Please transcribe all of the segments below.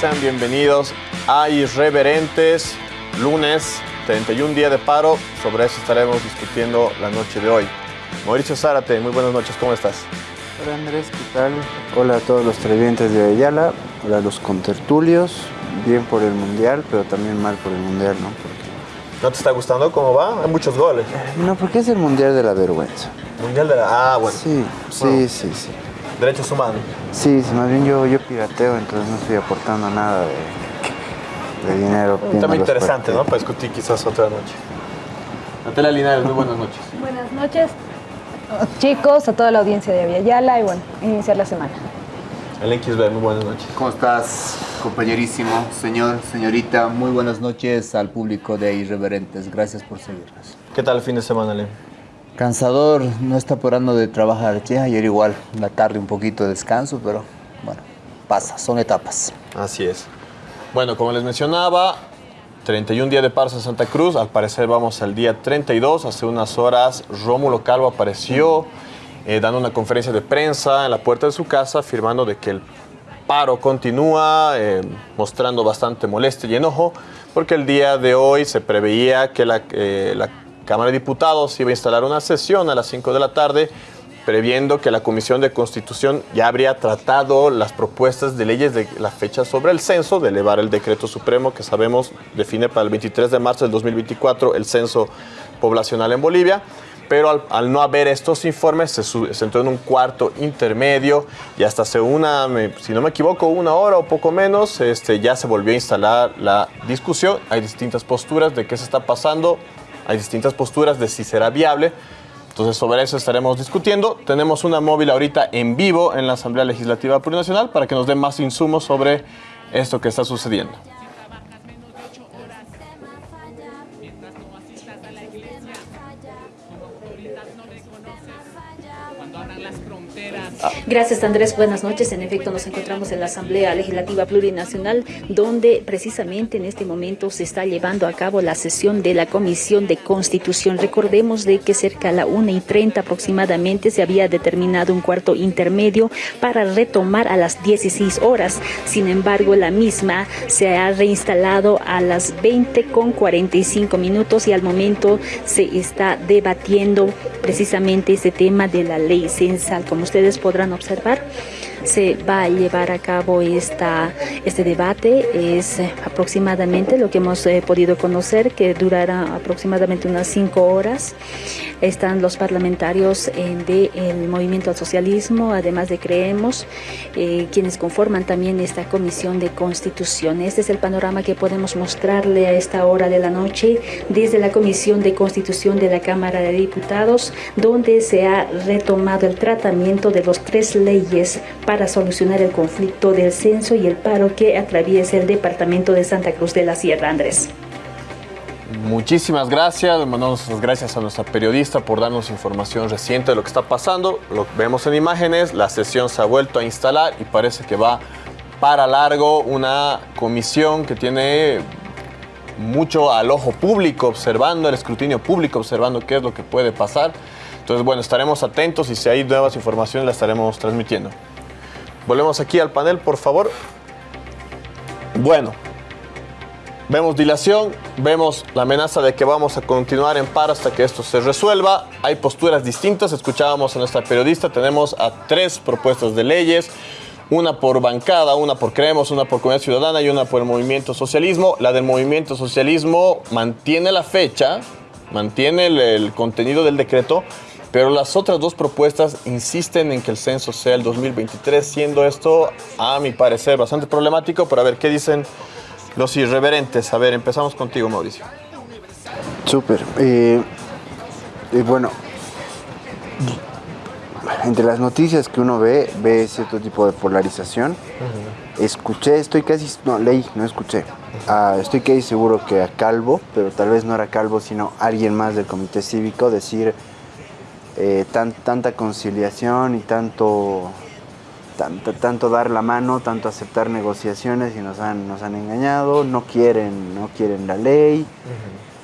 Sean bienvenidos a Irreverentes, lunes 31 día de paro, sobre eso estaremos discutiendo la noche de hoy. Mauricio Zárate, muy buenas noches, ¿cómo estás? Hola Andrés, ¿qué tal? Hola a todos los televidentes de Ayala, hola a los contertulios, bien por el Mundial, pero también mal por el Mundial, ¿no? Porque, ¿No te está gustando cómo va? Hay muchos goles. no, porque es el Mundial de la vergüenza. Mundial de la... Ah, bueno. Sí, sí, Bueno. sí, sí. Derechos humanos. Sí, sí, más bien yo, yo pirateo, entonces no estoy aportando nada de, de dinero. Un tema interesante, ¿no? Para discutir quizás otra noche. Natalia Linares, muy buenas noches. Buenas noches, chicos, a toda la audiencia de Aviala y bueno, iniciar la semana. El XB, muy buenas noches. ¿Cómo estás, compañerísimo, señor, señorita? Muy buenas noches al público de Irreverentes. Gracias por seguirnos. ¿Qué tal el fin de semana, Len? Cansador, no está parando de trabajar. Che, ayer igual, la tarde un poquito de descanso, pero bueno, pasa, son etapas. Así es. Bueno, como les mencionaba, 31 día de paro en Santa Cruz. Al parecer vamos al día 32. Hace unas horas Rómulo Calvo apareció eh, dando una conferencia de prensa en la puerta de su casa afirmando de que el paro continúa, eh, mostrando bastante molestia y enojo, porque el día de hoy se preveía que la, eh, la Cámara de Diputados iba a instalar una sesión a las 5 de la tarde previendo que la Comisión de Constitución ya habría tratado las propuestas de leyes de la fecha sobre el censo, de elevar el decreto supremo que sabemos define para el 23 de marzo del 2024 el censo poblacional en Bolivia. Pero al, no haber estos informes, se, se entró en un cuarto intermedio y hasta hace una, si no me equivoco, una hora o poco menos, este, ya se volvió a instalar la discusión. Hay distintas posturas de qué se está pasando, hay distintas posturas de si será viable. Entonces sobre eso estaremos discutiendo. Tenemos una móvil ahorita en vivo en la Asamblea Legislativa Plurinacional para que nos dé más insumos sobre esto que está sucediendo. Gracias Andrés, buenas noches. En efecto, nos encontramos en la Asamblea Legislativa Plurinacional, donde precisamente en este momento se está llevando a cabo la sesión de la Comisión de Constitución. Recordemos de que cerca a la 1 y 30 aproximadamente se había determinado un cuarto intermedio para retomar a las 16 horas. Sin embargo, la misma se ha reinstalado a las 20 con 45 minutos y al momento se está debatiendo precisamente ese tema de la ley censal. Como ustedes podrán observar, observar se va a llevar a cabo esta, este debate. Es eh, aproximadamente lo que hemos eh, podido conocer, que durará aproximadamente unas cinco horas. Están los parlamentarios del movimiento al socialismo, además de Creemos, eh, quienes conforman también esta comisión de constitución. Este es el panorama que podemos mostrarle a esta hora de la noche desde la comisión de constitución de la Cámara de Diputados, donde se ha retomado el tratamiento de las tres leyes para solucionar el conflicto del censo y el paro que atraviesa el departamento de Santa Cruz de la Sierra, Andrés. Muchísimas gracias, mandamos las gracias a nuestra periodista por darnos información reciente de lo que está pasando. Lo vemos en imágenes, la sesión se ha vuelto a instalar y parece que va para largo una comisión que tiene mucho al ojo público observando, el escrutinio público observando qué es lo que puede pasar. Entonces, bueno, estaremos atentos y si hay nuevas informaciones las estaremos transmitiendo. Volvemos aquí al panel, por favor. Bueno, Vemos dilación, vemos la amenaza de que vamos a continuar en paro hasta que esto se resuelva. Hay posturas distintas, escuchábamos a nuestra periodista, tenemos a tres propuestas de leyes, una por bancada, una por Creemos, una por Comunidad Ciudadana y una por el Movimiento Socialismo. La del Movimiento Socialismo mantiene la fecha, mantiene el, el contenido del decreto, pero las otras dos propuestas insisten en que el censo sea el 2023, siendo esto, a mi parecer, bastante problemático. Pero a ver, ¿qué dicen los irreverentes? A ver, empezamos contigo, Mauricio. Súper. Eh, y bueno, entre las noticias que uno ve, ve cierto tipo de polarización. Escuché, estoy casi, no, leí, no escuché. Ah, estoy casi seguro que a Calvo, pero tal vez no era Calvo, sino alguien más del comité cívico, decir eh, tan- tanta conciliación y tanto, tanto, tanto dar la mano, tanto aceptar negociaciones y nos han, nos han engañado, no quieren, no quieren la ley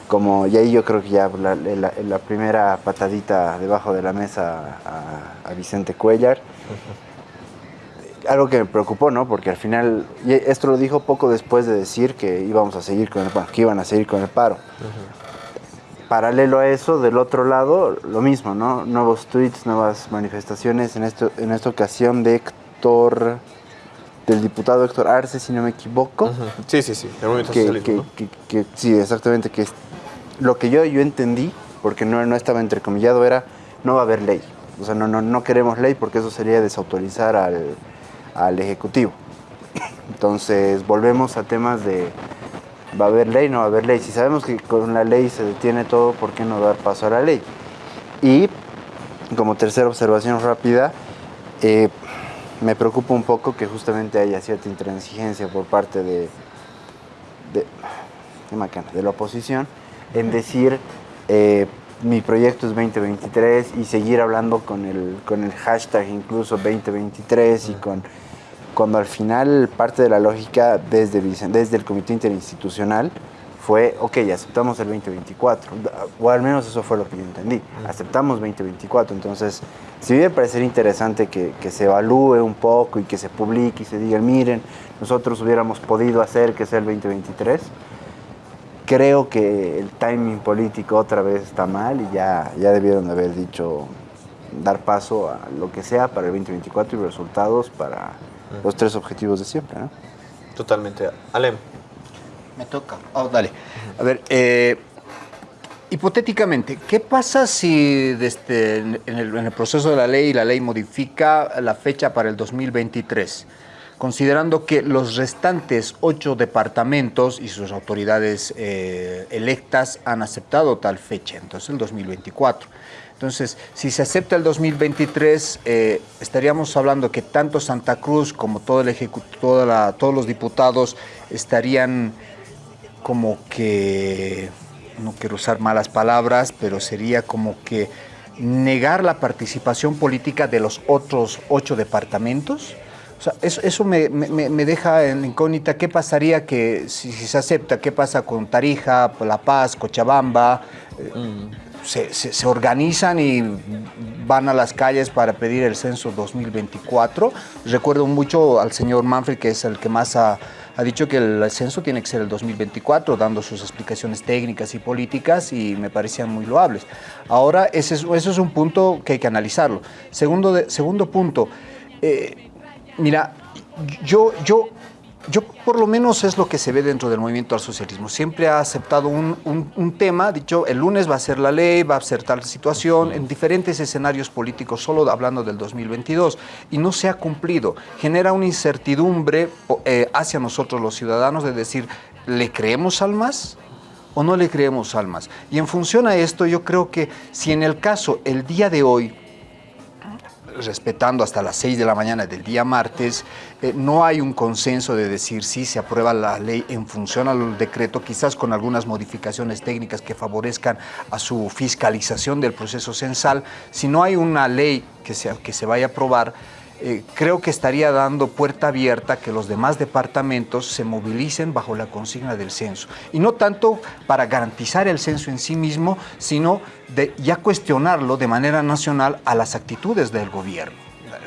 como y ahí yo creo que ya la, la- la primera patadita debajo de la mesa a, a Vicente Cuellar. algo que me preocupó, ¿no? Porque al final, y esto lo dijo poco después de decir que íbamos a seguir con el paro, que iban a seguir con el paro. Paralelo a eso, del otro lado, lo mismo, ¿no? Nuevos tweets, nuevas manifestaciones, en, esto, en esta ocasión de Héctor, del diputado Héctor Arce, si no me equivoco. Sí, sí, sí, el movimiento que, socialismo, que- ¿no? que- que- sí, exactamente, que es- lo que yo, yo entendí, porque no, no estaba entrecomillado, era no va a haber ley. O sea, no, no, no queremos ley porque eso sería desautorizar al, al Ejecutivo. Entonces, volvemos a temas de va a haber ley, no va a haber ley. Si sabemos que con la ley se detiene todo, ¿por qué no dar paso a la ley? Y como tercera observación rápida, eh, me preocupa un poco que justamente haya cierta intransigencia por parte de, de, qué macana, de la oposición en decir eh, mi proyecto es 2023 y seguir hablando con el, con el hashtag incluso 2023 y con cuando al final parte de la lógica desde, desde el comité interinstitucional fue, ok, aceptamos el 2024, o al menos eso fue lo que yo entendí, aceptamos 2024, entonces, si bien parecería interesante que, que se evalúe un poco y que se publique y se diga, miren, nosotros hubiéramos podido hacer que sea el 2023, creo que el timing político otra vez está mal y ya, ya debieron de haber dicho dar paso a lo que sea para el 2024 y resultados para los tres objetivos de siempre, ¿no? Totalmente. Alem. Me toca. Oh, dale. A ver, eh, hipotéticamente, ¿qué pasa si desde en, el, en el proceso de la ley la ley modifica la fecha para el 2023? Considerando que los restantes ocho departamentos y sus autoridades eh, electas han aceptado tal fecha, entonces el 2024. Entonces, si se acepta el 2023, eh, estaríamos hablando que tanto Santa Cruz como todo el toda la- todos los diputados estarían como que, no quiero usar malas palabras, pero sería como que negar la participación política de los otros ocho departamentos. O sea, eso, me, deja en incógnita qué pasaría que si, se acepta, qué pasa con Tarija, La Paz, Cochabamba. eh, se, se- organizan y van a las calles para pedir el censo 2024. Recuerdo mucho al señor Manfred, que es el que más ha, ha dicho que el censo tiene que ser el 2024, dando sus explicaciones técnicas y políticas y me parecían muy loables. Ahora, ese es, eso es un punto que hay que analizarlo. Segundo, segundo punto, eh, mira, yo, yo, yo por lo menos es lo que se ve dentro del movimiento al socialismo. Siempre ha aceptado un, un- un tema, dicho, el lunes va a ser la ley, va a ser tal situación, en diferentes escenarios políticos, solo hablando del 2022, y no se ha cumplido. Genera una incertidumbre eh, hacia nosotros los ciudadanos de decir, ¿le creemos al MAS? o no le creemos al MAS. Y en función a esto, yo creo que si en el caso, el día de hoy, respetando hasta las 6 de la mañana del día martes, eh, no hay un consenso de decir si se aprueba la ley en función al decreto, quizás con algunas modificaciones técnicas que favorezcan a su fiscalización del proceso censal. Si no hay una ley que se, que se vaya a aprobar, eh, creo que estaría dando puerta abierta que los demás departamentos se movilicen bajo la consigna del censo. Y no tanto para garantizar el censo en sí mismo, sino de ya cuestionarlo de manera nacional a las actitudes del gobierno.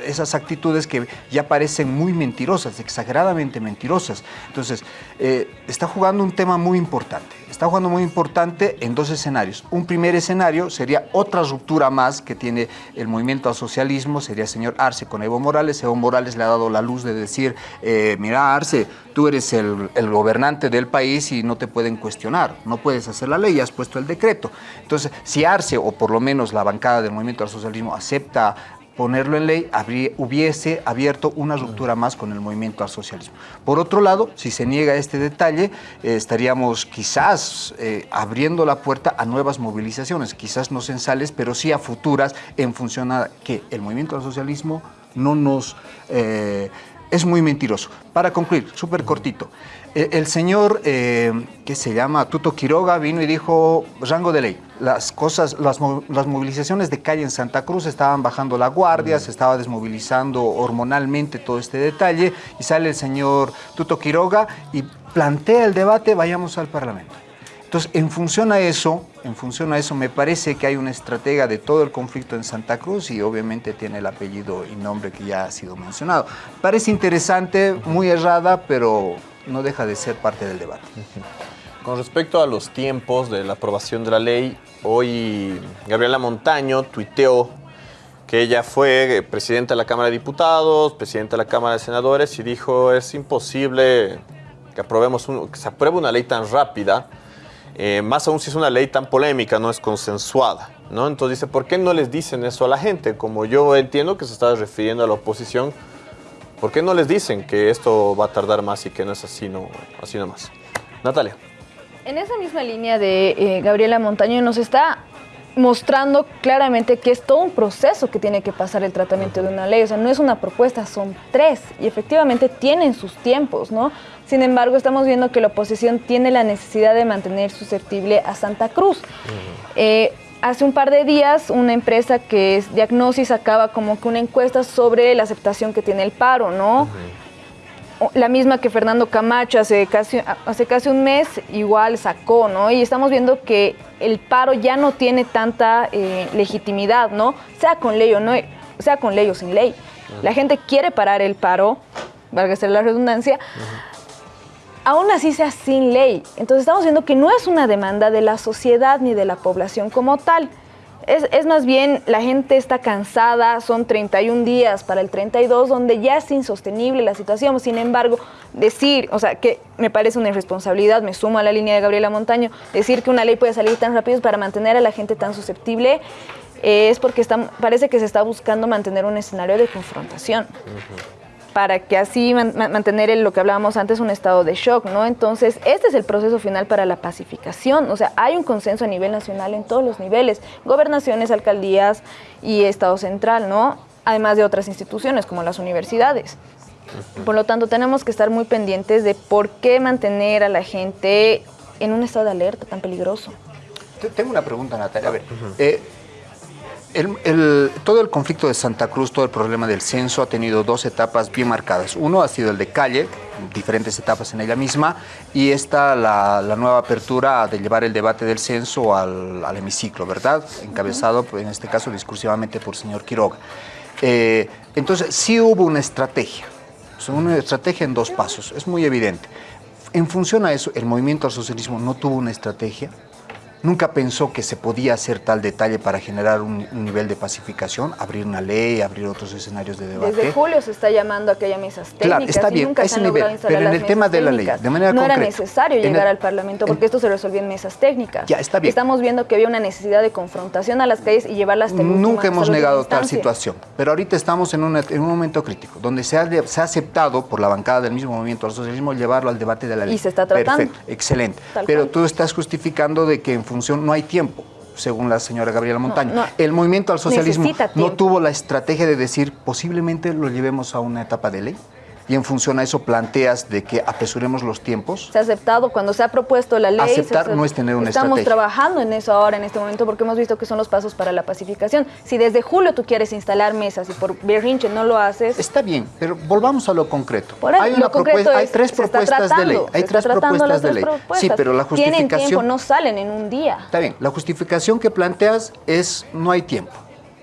Esas actitudes que ya parecen muy mentirosas, exageradamente mentirosas. Entonces, eh, está jugando un tema muy importante. Está jugando muy importante en dos escenarios. Un primer escenario sería otra ruptura más que tiene el movimiento al socialismo, sería el señor Arce con Evo Morales. Evo Morales le ha dado la luz de decir, eh, mira Arce, tú eres el, el gobernante del país y no te pueden cuestionar, no puedes hacer la ley, has puesto el decreto. Entonces, si Arce, o por lo menos la bancada del movimiento al socialismo, acepta ponerlo en ley, habría- hubiese abierto una ruptura más con el movimiento al socialismo. Por otro lado, si se niega este detalle, eh, estaríamos quizás eh, abriendo la puerta a nuevas movilizaciones, quizás no censales, pero sí a futuras, en función a que el movimiento al socialismo no nos... eh, es muy mentiroso. Para concluir, súper cortito. Eh, El señor, eh, que se llama Tuto Quiroga, vino y dijo, rango de ley, las cosas, las, mo- las movilizaciones de calle en Santa Cruz estaban bajando la guardia, se estaba desmovilizando hormonalmente todo este detalle, y sale el señor Tuto Quiroga y plantea el debate, vayamos al Parlamento. Entonces, en función a eso, En función a eso, me parece que hay una estratega de todo el conflicto en Santa Cruz y obviamente tiene el apellido y nombre que ya ha sido mencionado. Parece interesante, muy errada, pero no deja de ser parte del debate. Con respecto a los tiempos de la aprobación de la ley, hoy Gabriela Montaño tuiteó que ella fue presidenta de la Cámara de Diputados, presidenta de la Cámara de Senadores y dijo es imposible que aprobemos que se apruebe una ley tan rápida, eh, más aún si es una ley tan polémica, no es consensuada, ¿no? Entonces dice, ¿por qué no les dicen eso a la gente? Como yo entiendo que se está refiriendo a la oposición, ¿por qué no les dicen que esto va a tardar más y que no es así, no, así nomás? Natalia. En esa misma línea de eh, Gabriela Montaño nos está mostrando claramente que es todo un proceso que tiene que pasar el tratamiento de una ley. O sea, no es una propuesta, son tres. Y efectivamente tienen sus tiempos, ¿no? Sin embargo, estamos viendo que la oposición tiene la necesidad de mantener susceptible a Santa Cruz. Eh, hace un par de días, una empresa que es Diagnosis sacaba como que una encuesta sobre la aceptación que tiene el paro, ¿no? la misma que Fernando Camacho hace casi, hace casi un mes igual sacó, ¿no? Y estamos viendo que el paro ya no tiene tanta eh, legitimidad, ¿no? Sea con ley o no, sea con ley o sin ley. La gente quiere parar el paro, valga ser la redundancia, aún así sea sin ley. Entonces estamos viendo que no es una demanda de la sociedad ni de la población como tal. Es, más bien, la gente está cansada, son 31 días para el 32, donde ya es insostenible la situación. Sin embargo, decir, o sea, que me parece una irresponsabilidad, me sumo a la línea de Gabriela Montaño, decir que una ley puede salir tan rápido para mantener a la gente tan susceptible, eh, es porque parece que se está buscando mantener un escenario de confrontación. Para que así man mantener el, lo que hablábamos antes, un estado de shock, ¿no? Entonces, este es el proceso final para la pacificación. O sea, hay un consenso a nivel nacional en todos los niveles, gobernaciones, alcaldías y Estado central, ¿no? Además de otras instituciones como las universidades. Por lo tanto, tenemos que estar muy pendientes de por qué mantener a la gente en un estado de alerta tan peligroso. Tengo una pregunta, Natalia. A ver, uh -huh. eh, el, el, todo el conflicto de Santa Cruz, todo el problema del censo ha tenido dos etapas bien marcadas. Uno ha sido el de calle, diferentes etapas en ella misma, y esta la, la nueva apertura de llevar el debate del censo al, al hemiciclo, ¿verdad? Encabezado, en este caso, discursivamente por el señor Quiroga. Eh, entonces, sí hubo una estrategia, una estrategia en dos pasos, es muy evidente. En función a eso, el movimiento al socialismo no tuvo una estrategia, nunca pensó que se podía hacer tal detalle para generar un, un, nivel de pacificación, abrir una ley, abrir otros escenarios de debate. Desde julio se está llamando a que haya mesas técnicas claro, está bien, nunca ese se han nivel, pero en el tema de la ley, de manera no concreta, era necesario llegar el- al Parlamento porque en- esto se resolvió en mesas técnicas. Ya, está bien. Estamos viendo que había una necesidad de confrontación a las calles y llevarlas hasta Nunca hemos negado tal situación, pero ahorita estamos en, una- en un momento crítico, donde se ha, se ha aceptado por la bancada del mismo movimiento al socialismo llevarlo al debate de la ley. Y se está tratando. Perfecto, excelente. Tal pero cual. tú estás justificando de que en función no hay tiempo, según la señora Gabriela Montaño. no. El movimiento al socialismo no tuvo la estrategia de decir posiblemente lo llevemos a una etapa de ley. Y en función a eso planteas de que apresuremos los tiempos. Se ha aceptado cuando se ha propuesto la ley. Aceptar no es tener una Estamos estrategia. trabajando en eso ahora, en este momento, porque hemos visto que son los pasos para la pacificación. Si desde julio tú quieres instalar mesas y por berrinche no lo haces, Está bien, pero volvamos a lo concreto. Por ahí, hay, una propuesta, hay es- tres propuestas de ley. Hay tres propuestas de ley. propuestas. Sí, pero la Tienen tiempo, justificación. no salen en un día. Está bien, la justificación que planteas es no hay tiempo.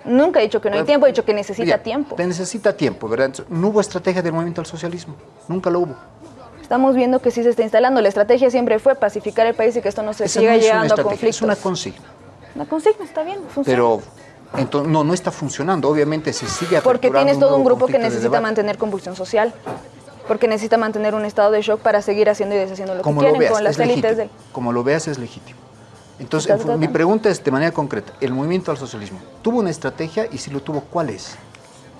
Nunca he dicho que no hay tiempo, he dicho que necesita Bien, tiempo. te necesita tiempo, ¿verdad? Entonces, no hubo estrategia del movimiento al socialismo. Nunca lo hubo. Estamos viendo que sí se está instalando. La estrategia siempre fue pacificar el país y que esto no se Esa siga no es una llegando a conflictos. es una consigna. Una consigna, está bien, funciona. Pero entonces, no, no está funcionando. Obviamente se sigue Porque tienes todo un grupo que de necesita mantener convulsión social. Porque necesita mantener un estado de shock para seguir haciendo y deshaciendo lo como que lo quieren veas, con las es élites legítimo. del... Como lo veas es legítimo. Entonces, mi pregunta es de manera concreta, ¿el movimiento al socialismo tuvo una estrategia y si lo tuvo, cuál es?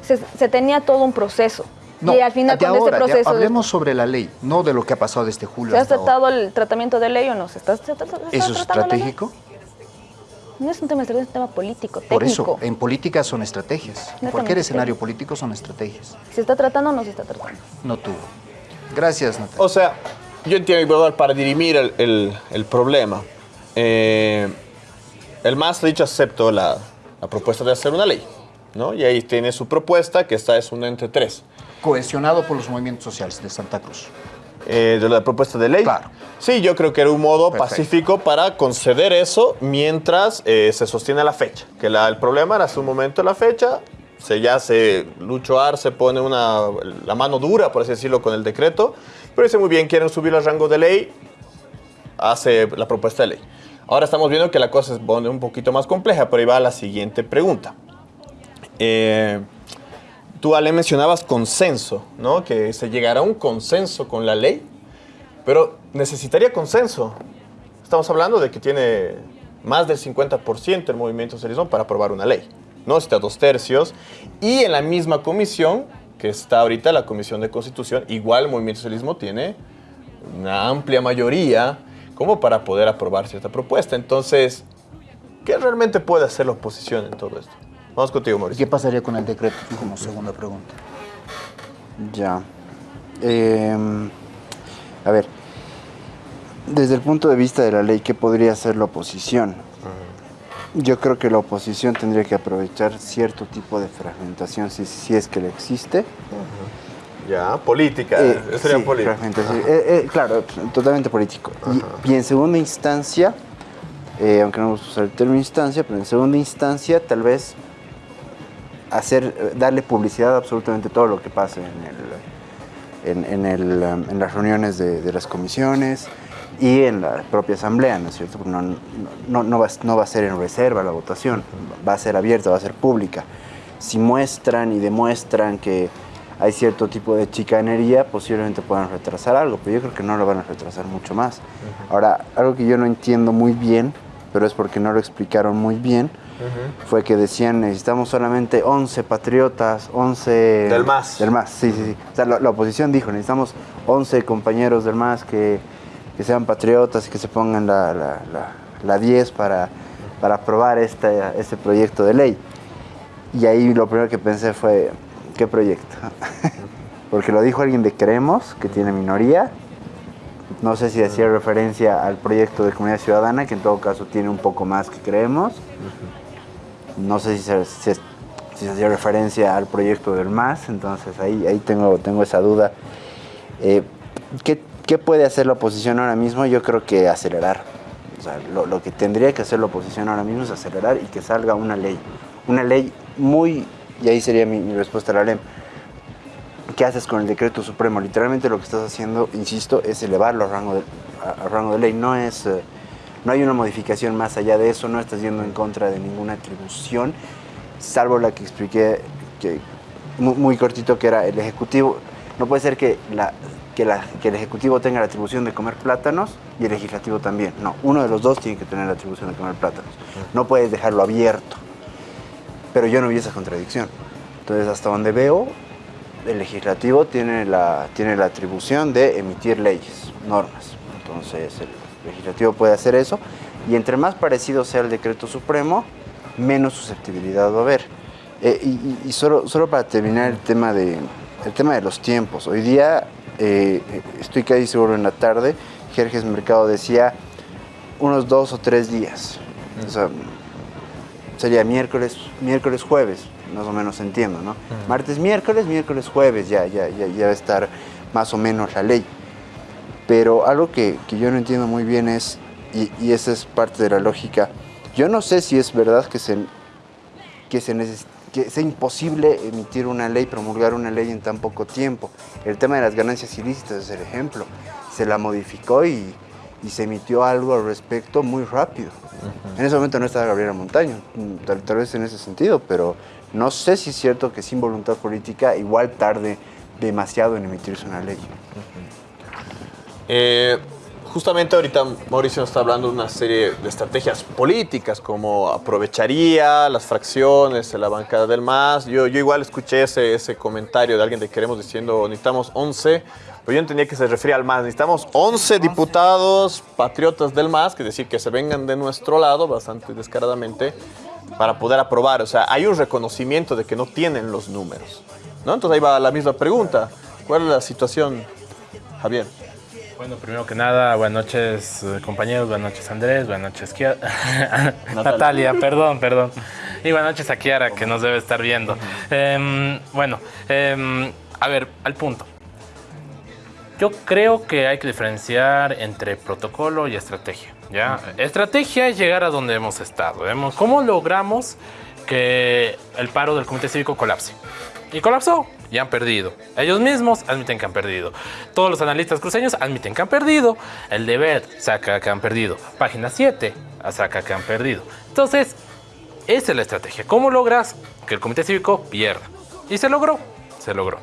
Se, se tenía todo un proceso. No, y al final de ahora, este de- proceso... hablemos sobre la ley, no de lo que ha pasado desde julio ¿Se ha ahora. tratado el tratamiento de ley o no? ¿Se está, se está- se está ¿Eso es estratégico? No es un tema estratégico, es un tema político, Por técnico. eso, en política son estrategias. En cualquier escenario político son estrategias. ¿Se está tratando o no se está tratando? No tuvo. Gracias, Natalia. O sea, yo entiendo que para dirimir el, el- el problema, eh, el MAS dicho acepto la, la propuesta de hacer una ley, ¿no? Y ahí tiene su propuesta, que esta es una entre tres. Cohesionado por los movimientos sociales de Santa Cruz. eh, de la propuesta de ley. Claro. Sí, yo creo que era un modo Perfecto. pacífico para conceder eso mientras eh, se sostiene la fecha. Que la- el problema era hace un momento la fecha, se ya se Lucho Arce pone una, la mano dura, por así decirlo, con el decreto, pero dice muy bien, quieren subir al rango de ley, hace la propuesta de ley. Ahora estamos viendo que la cosa pone un poquito más compleja, pero ahí va la siguiente pregunta. Eh, tú, Ale, mencionabas consenso, ¿no? Que se llegará a un consenso con la ley, pero necesitaría consenso. Estamos hablando de que tiene más del 50% el movimiento socialismo para aprobar una ley. No necesita dos tercios. Y en la misma comisión, que está ahorita la Comisión de Constitución, igual el movimiento socialismo tiene una amplia mayoría como para poder aprobar cierta propuesta. Entonces, ¿qué realmente puede hacer la oposición en todo esto? Vamos contigo, ¿Y Mauricio. qué pasaría con el decreto? Como segunda pregunta. Ya. Em, a ver, desde el punto de vista de la ley, ¿qué podría hacer la oposición? Yo creo que la oposición tendría que aprovechar cierto tipo de fragmentación, si, si es que le existe. Ya, política. Eh, eso sería sí, política. fragmentación. Eh, eh, claro, totalmente político. Y, y en segunda instancia, eh, aunque no me gusta usar el término instancia, pero en segunda instancia tal vez hacer, darle publicidad a absolutamente todo lo que pase en, el, en, en el, um, en las reuniones de, de las comisiones y en la propia asamblea, ¿no es cierto? No, no, no, va, no va a ser en reserva la votación, va a ser abierta, va a ser pública. Si muestran y demuestran que hay cierto tipo de chicanería, posiblemente puedan retrasar algo, pero yo creo que no lo van a retrasar mucho más. Ahora, algo que yo no entiendo muy bien, pero es porque no lo explicaron muy bien, fue que decían necesitamos solamente 11 patriotas, 11... Del MAS. Del MAS, sí, sí, sí. O sea, la, la oposición dijo, necesitamos 11 compañeros del MAS que, que sean patriotas y que se pongan la, la, la- la 10 para, para aprobar este, este proyecto de ley. Y ahí lo primero que pensé fue, ¿qué proyecto? Porque lo dijo alguien de Queremos, que tiene minoría. No sé si hacía referencia al proyecto de comunidad ciudadana, que en todo caso tiene un poco más que Creemos. No sé si se, si hacía referencia al proyecto del MAS, entonces ahí, ahí tengo, tengo esa duda. Eh, ¿qué, qué puede hacer la oposición ahora mismo? Yo creo que acelerar. O sea, lo, lo que tendría que hacer la oposición ahora mismo es acelerar y que salga una ley. Una ley muy, y ahí sería mi, mi respuesta a la LEM. ¿Qué haces con el decreto supremo? Literalmente lo que estás haciendo, insisto, es elevarlo a rango de, ley. No, es, eh, no hay una modificación más allá de eso, no estás yendo en contra de ninguna atribución, salvo la que expliqué que, muy, cortito, que era el Ejecutivo. No puede ser que, que el Ejecutivo tenga la atribución de comer plátanos y el Legislativo también. No, uno de los dos tiene que tener la atribución de comer plátanos. No puedes dejarlo abierto. Pero yo no vi esa contradicción. Entonces, hasta donde veo, el legislativo tiene la, tiene la atribución de emitir leyes, normas. Entonces, el legislativo puede hacer eso. Y entre más parecido sea el decreto supremo, menos susceptibilidad va a haber. Eh, y solo, solo para terminar el tema de, el tema de los tiempos. Hoy día, eh, estoy casi seguro en la tarde, Jerjes Mercado decía unos dos o tres días. O sea, sería miércoles, miércoles, jueves, más o menos entiendo, ¿no? Martes, miércoles, miércoles, jueves, ya, ya, ya, ya va a estar más o menos la ley. Pero algo que, que yo no entiendo muy bien es, y, y esa es parte de la lógica, yo no sé si es verdad que se, que se que sea imposible emitir una ley, promulgar una ley en tan poco tiempo. El tema de las ganancias ilícitas es el ejemplo. Se la modificó y, y se emitió algo al respecto muy rápido. En ese momento no estaba Gabriela Montaño, mm, tal, tal vez en ese sentido, pero no sé si es cierto que sin voluntad política igual tarde demasiado en emitirse una ley. Eh, justamente ahorita Mauricio nos está hablando de una serie de estrategias políticas, como aprovecharía las fracciones la bancada del MAS. Yo, yo igual escuché ese, ese comentario de alguien de Queremos diciendo necesitamos 11, pero yo entendía que se refería al MAS. Necesitamos 11 diputados patriotas del MAS, que es decir, que se vengan de nuestro lado bastante descaradamente para poder aprobar. O sea, hay un reconocimiento de que no tienen los números. ¿no? Entonces ahí va la misma pregunta. ¿Cuál es la situación, Javier? Bueno, primero que nada, buenas noches eh, compañeros, buenas noches Andrés, buenas noches Kia- Natalia, perdón, perdón. Y buenas noches a Kiara que nos debe estar viendo. Em, bueno, em, a ver, al punto. Yo creo que hay que diferenciar entre protocolo y estrategia. ¿ya? Estrategia es llegar a donde hemos estado. ¿Cómo logramos que el paro del Comité Cívico colapse? Y colapsó y han perdido. Ellos mismos admiten que han perdido. Todos los analistas cruceños admiten que han perdido. El deber saca que han perdido. Página 7 saca que han perdido. Entonces, esa es la estrategia. ¿Cómo logras que el Comité Cívico pierda? Y se logró, se logró.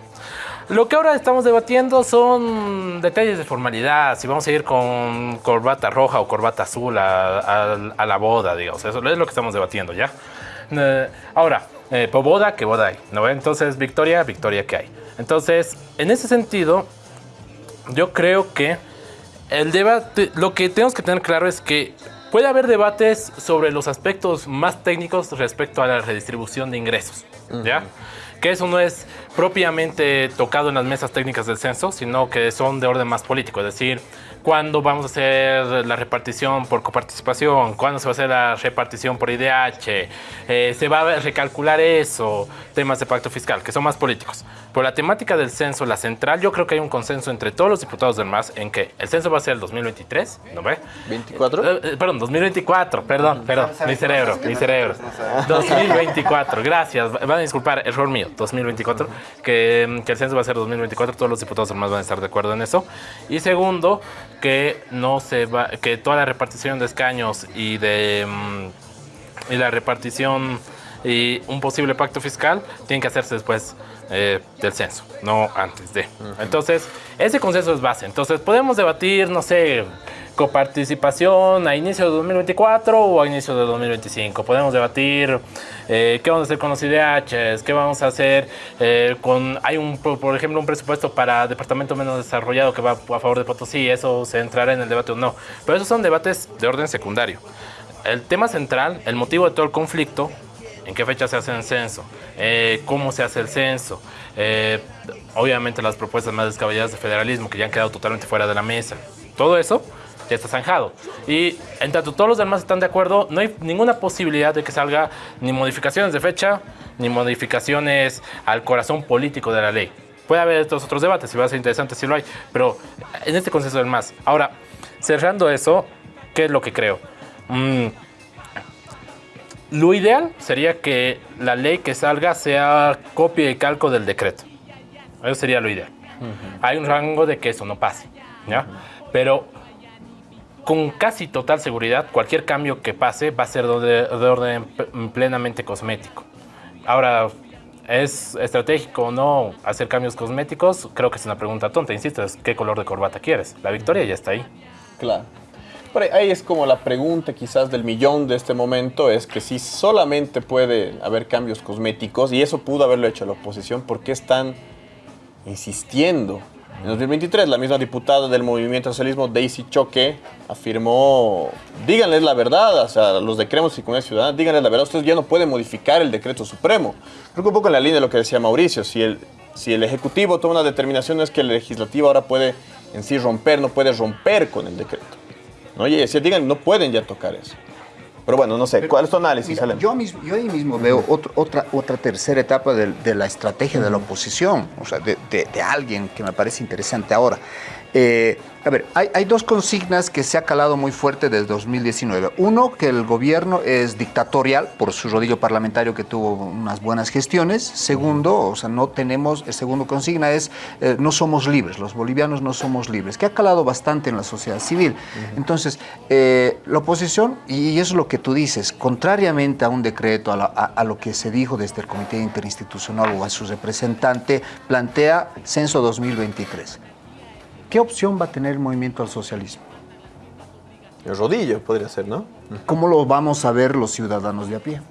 Lo que ahora estamos debatiendo son detalles de formalidad, si vamos a ir con corbata roja o corbata azul a, la boda, digamos. Eso es lo que estamos debatiendo, ¿ya? Eh, ahora, eh, por boda, ¿qué boda hay? ¿no? Entonces, victoria, victoria, ¿qué hay? Entonces, en ese sentido, yo creo que el debate, lo que tenemos que tener claro es que puede haber debates sobre los aspectos más técnicos respecto a la redistribución de ingresos, ¿ya? Que eso no es propiamente tocado en las mesas técnicas del censo, sino que son de orden más político, es decir, cuándo vamos a hacer la repartición por coparticipación, cuándo se va a hacer la repartición por IDH, eh, se va a recalcular eso, temas de pacto fiscal, que son más políticos. Por la temática del censo, la central, yo creo que hay un consenso entre todos los diputados del MAS en que el censo va a ser el 2023, ¿no ve? ¿24? Eh, eh, perdón, 2024, perdón, perdón, mi cerebro, mi cerebro. 2024, gracias, van a disculpar, error mío, 2024, que, que el censo va a ser 2024, todos los diputados del MAS van a estar de acuerdo en eso. Y segundo, que no se va, que toda la repartición de escaños y de mm, y la repartición y un posible pacto fiscal tienen que hacerse después eh, del censo, no antes de. Entonces, ese consenso es base. Entonces, podemos debatir, no sé, coparticipación a inicio de 2024 o a inicio de 2025. Podemos debatir eh, qué vamos a hacer con los IDHs, qué vamos a hacer eh, con... Hay, un, por ejemplo, un presupuesto para departamento menos desarrollado que va a favor de Potosí, eso se entrará en el debate o no. Pero esos son debates de orden secundario. El tema central, el motivo de todo el conflicto, en qué fecha se hace el censo, eh, cómo se hace el censo, obviamente las propuestas más descabelladas de federalismo que ya han quedado totalmente fuera de la mesa. Todo eso ya está zanjado. Y en tanto todos los demás están de acuerdo, no hay ninguna posibilidad de que salga ni modificaciones de fecha, ni modificaciones al corazón político de la ley. Puede haber estos otros debates, y va a ser interesante si lo hay, pero en este consenso del más. Ahora, cerrando eso, ¿qué es lo que creo? Mm, lo ideal sería que la ley que salga sea copia y calco del decreto. Eso sería lo ideal. Hay un rango de que eso no pase, ¿ya? Pero con casi total seguridad, cualquier cambio que pase va a ser de, orden plenamente cosmético. Ahora, ¿es estratégico o no hacer cambios cosméticos? Creo que es una pregunta tonta, insisto, es ¿qué color de corbata quieres? La victoria ya está ahí. Claro. Ahí es como la pregunta quizás del millón de este momento, es que si solamente puede haber cambios cosméticos, y eso pudo haberlo hecho la oposición, ¿por qué están insistiendo en 2023, la misma diputada del Movimiento Socialismo, Daisy Choque, afirmó, díganles la verdad, o sea, los de Creemos y Comunidad Ciudadana, díganles la verdad, ustedes ya no pueden modificar el decreto supremo. Creo que un poco en la línea de lo que decía Mauricio, si el, si el Ejecutivo toma una determinación, no es que el Legislativo ahora puede en sí romper, no puede romper con el decreto. ¿No? Y decir, digan, no pueden ya tocar eso. Pero bueno, no sé, ¿cuál es tu análisis, yo, mismo, yo ahí mismo veo otra, otra tercera etapa de, la estrategia de la oposición, o sea, de, de, alguien que me parece interesante ahora. Eh, a ver, hay, dos consignas que se ha calado muy fuerte desde 2019. Uno, que el gobierno es dictatorial por su rodillo parlamentario que tuvo unas buenas gestiones. Segundo, o sea, no tenemos, el segundo consigna es, eh, no somos libres, los bolivianos no somos libres, que ha calado bastante en la sociedad civil. Entonces, eh, la oposición, y eso es lo que tú dices, contrariamente a un decreto, a, a lo que se dijo desde el Comité Interinstitucional o a su representante, plantea censo 2023. ¿Qué opción va a tener el movimiento al socialismo? El rodillo podría ser, ¿no? ¿Cómo lo vamos a ver los ciudadanos de a pie?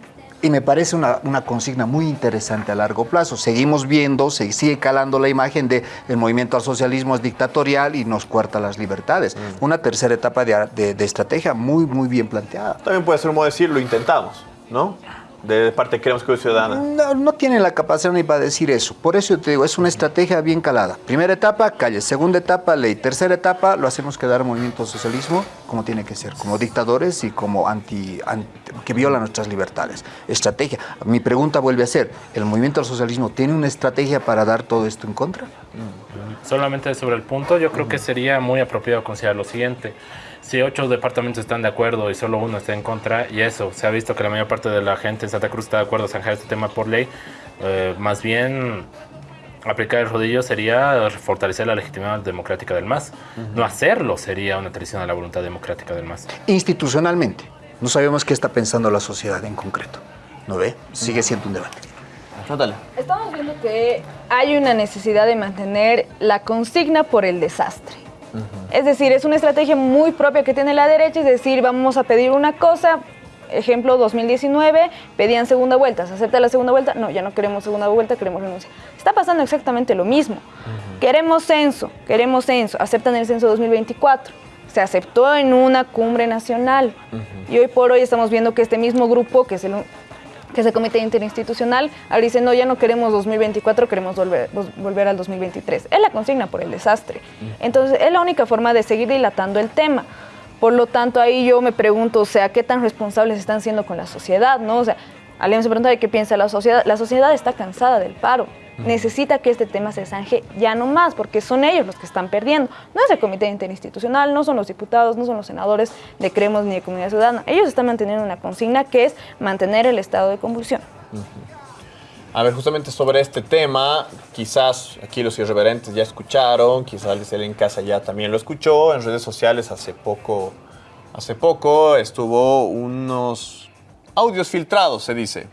Y me parece una, consigna muy interesante a largo plazo. Seguimos viendo, se sigue calando la imagen de el movimiento al socialismo es dictatorial y nos cuarta las libertades. Mm. Una tercera etapa de, de, estrategia muy, muy bien planteada. También puede ser un modo de decir, lo intentamos, ¿no? De parte de Queremos que Ciudadana? No, no tienen la capacidad ni para decir eso. Por eso te digo, es una estrategia bien calada. Primera etapa, calle. Segunda etapa, ley. Tercera etapa, lo hacemos quedar movimiento socialismo como tiene que ser, como dictadores y como anti, que violan nuestras libertades. Estrategia. Mi pregunta vuelve a ser, ¿el movimiento al socialismo tiene una estrategia para dar todo esto en contra? Solamente sobre el punto, yo creo que sería muy apropiado considerar lo siguiente si ocho departamentos están de acuerdo y solo uno está en contra, y eso, se ha visto que la mayor parte de la gente en Santa Cruz está de acuerdo a zanjar este tema por ley, eh, más bien aplicar el rodillo sería fortalecer la legitimidad democrática del MAS. No hacerlo sería una traición a la voluntad democrática del MAS. Institucionalmente, no sabemos qué está pensando la sociedad en concreto. ¿No ve? Sigue siendo un debate. Estamos viendo que hay una necesidad de mantener la consigna por el desastre. Es decir, es una estrategia muy propia que tiene la derecha, es decir, vamos a pedir una cosa, ejemplo 2019, pedían segunda vuelta, ¿se acepta la segunda vuelta? No, ya no queremos segunda vuelta, queremos renuncia. Está pasando exactamente lo mismo. Queremos censo, queremos censo, aceptan el censo 2024. Se aceptó en una cumbre nacional y hoy por hoy estamos viendo que este mismo grupo, que es el que es el Comité Interinstitucional, ahora dice, no, ya no queremos 2024, queremos volver, volver al 2023. Es la consigna por el desastre. Entonces, es la única forma de seguir dilatando el tema. Por lo tanto, ahí yo me pregunto, o sea, ¿qué tan responsables están siendo con la sociedad? ¿no? O sea, alguien se pregunta de qué piensa la sociedad. La sociedad está cansada del paro necesita que este tema se zanje ya no más, porque son ellos los que están perdiendo. No es el comité interinstitucional, no son los diputados, no son los senadores de Creemos ni de Comunidad Ciudadana. Ellos están manteniendo una consigna que es mantener el estado de convulsión. A ver, justamente sobre este tema, quizás aquí los irreverentes ya escucharon, quizás alguien en casa ya también lo escuchó, en redes sociales hace poco, hace poco estuvo unos audios filtrados, se dice,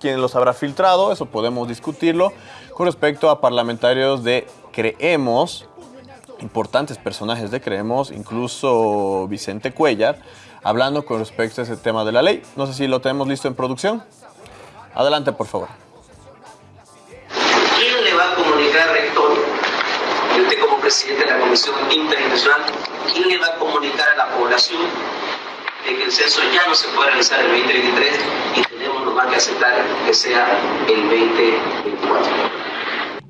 quién los habrá filtrado, eso podemos discutirlo, con respecto a parlamentarios de Creemos, importantes personajes de Creemos, incluso Vicente Cuellar, hablando con respecto a ese tema de la ley. No sé si lo tenemos listo en producción. Adelante, por favor. ¿Quién le va a comunicar, rector, y usted como presidente de la Comisión Interinstitucional, quién le va a comunicar a la población de que el censo ya no se puede realizar el 2023 y tenemos nomás que aceptar que sea el 2024.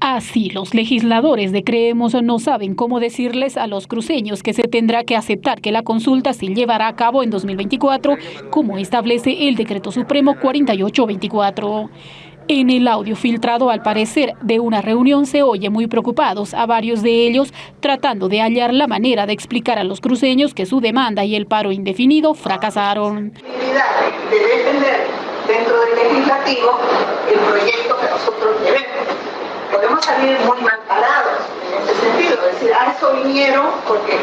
Así, los legisladores de Creemos no saben cómo decirles a los cruceños que se tendrá que aceptar que la consulta se llevará a cabo en 2024, como establece el Decreto Supremo 4824. En el audio filtrado, al parecer, de una reunión se oye muy preocupados a varios de ellos tratando de hallar la manera de explicar a los cruceños que su demanda y el paro indefinido fracasaron. De defender dentro del legislativo el proyecto que nosotros podemos salir muy mal parados en ese sentido. Es decir, a eso vinieron porque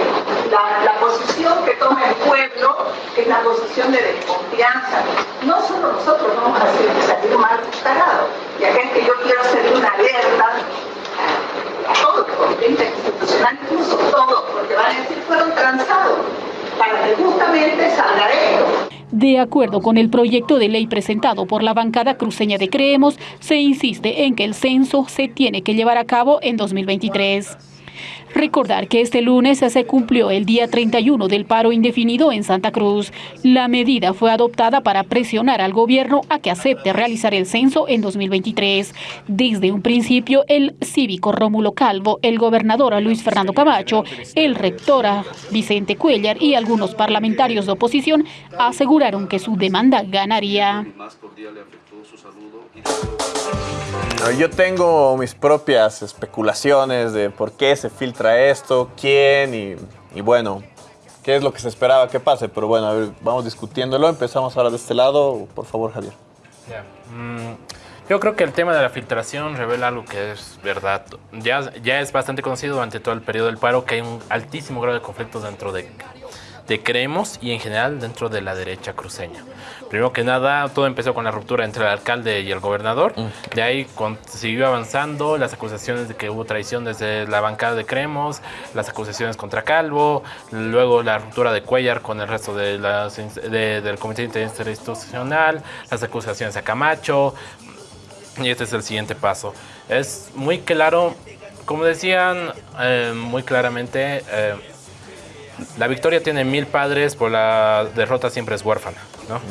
la, posición que toma el pueblo es la posición de desconfianza. No solo nosotros vamos a salir mal parados. Y acá es que yo quiero hacer una alerta a, a todo el comité institucional, incluso todos, porque van a decir fueron transados para que justamente salga esto. De acuerdo con el proyecto de ley presentado por la bancada cruceña de Creemos, se insiste en que el censo se tiene que llevar a cabo en 2023. Recordar que este lunes se cumplió el día 31 del paro indefinido en Santa Cruz. La medida fue adoptada para presionar al gobierno a que acepte realizar el censo en 2023. Desde un principio, el cívico Rómulo Calvo, el gobernador Luis Fernando Camacho, el rector Vicente Cuellar y algunos parlamentarios de oposición aseguraron que su demanda ganaría. Yo tengo mis propias especulaciones de por qué se filtra esto, quién y, bueno, qué es lo que se esperaba que pase. Pero bueno, a ver, vamos discutiéndolo. Empezamos ahora de este lado. Por favor, Javier. Mm, yo creo que el tema de la filtración revela algo que es verdad. Ya, ya es bastante conocido durante todo el periodo del paro que hay un altísimo grado de conflictos dentro de de Creemos y en general dentro de la derecha cruceña. Primero que nada, todo empezó con la ruptura entre el alcalde y el gobernador. Mm. De ahí siguió avanzando las acusaciones de que hubo traición desde la bancada de Creemos, las acusaciones contra Calvo, luego la ruptura de Cuellar con el resto de las, del Comité Interinstitucional, las acusaciones a Camacho. Y este es el siguiente paso. Es muy claro, como decían eh, muy claramente, eh, la victoria tiene mil padres, por la derrota siempre es huérfana.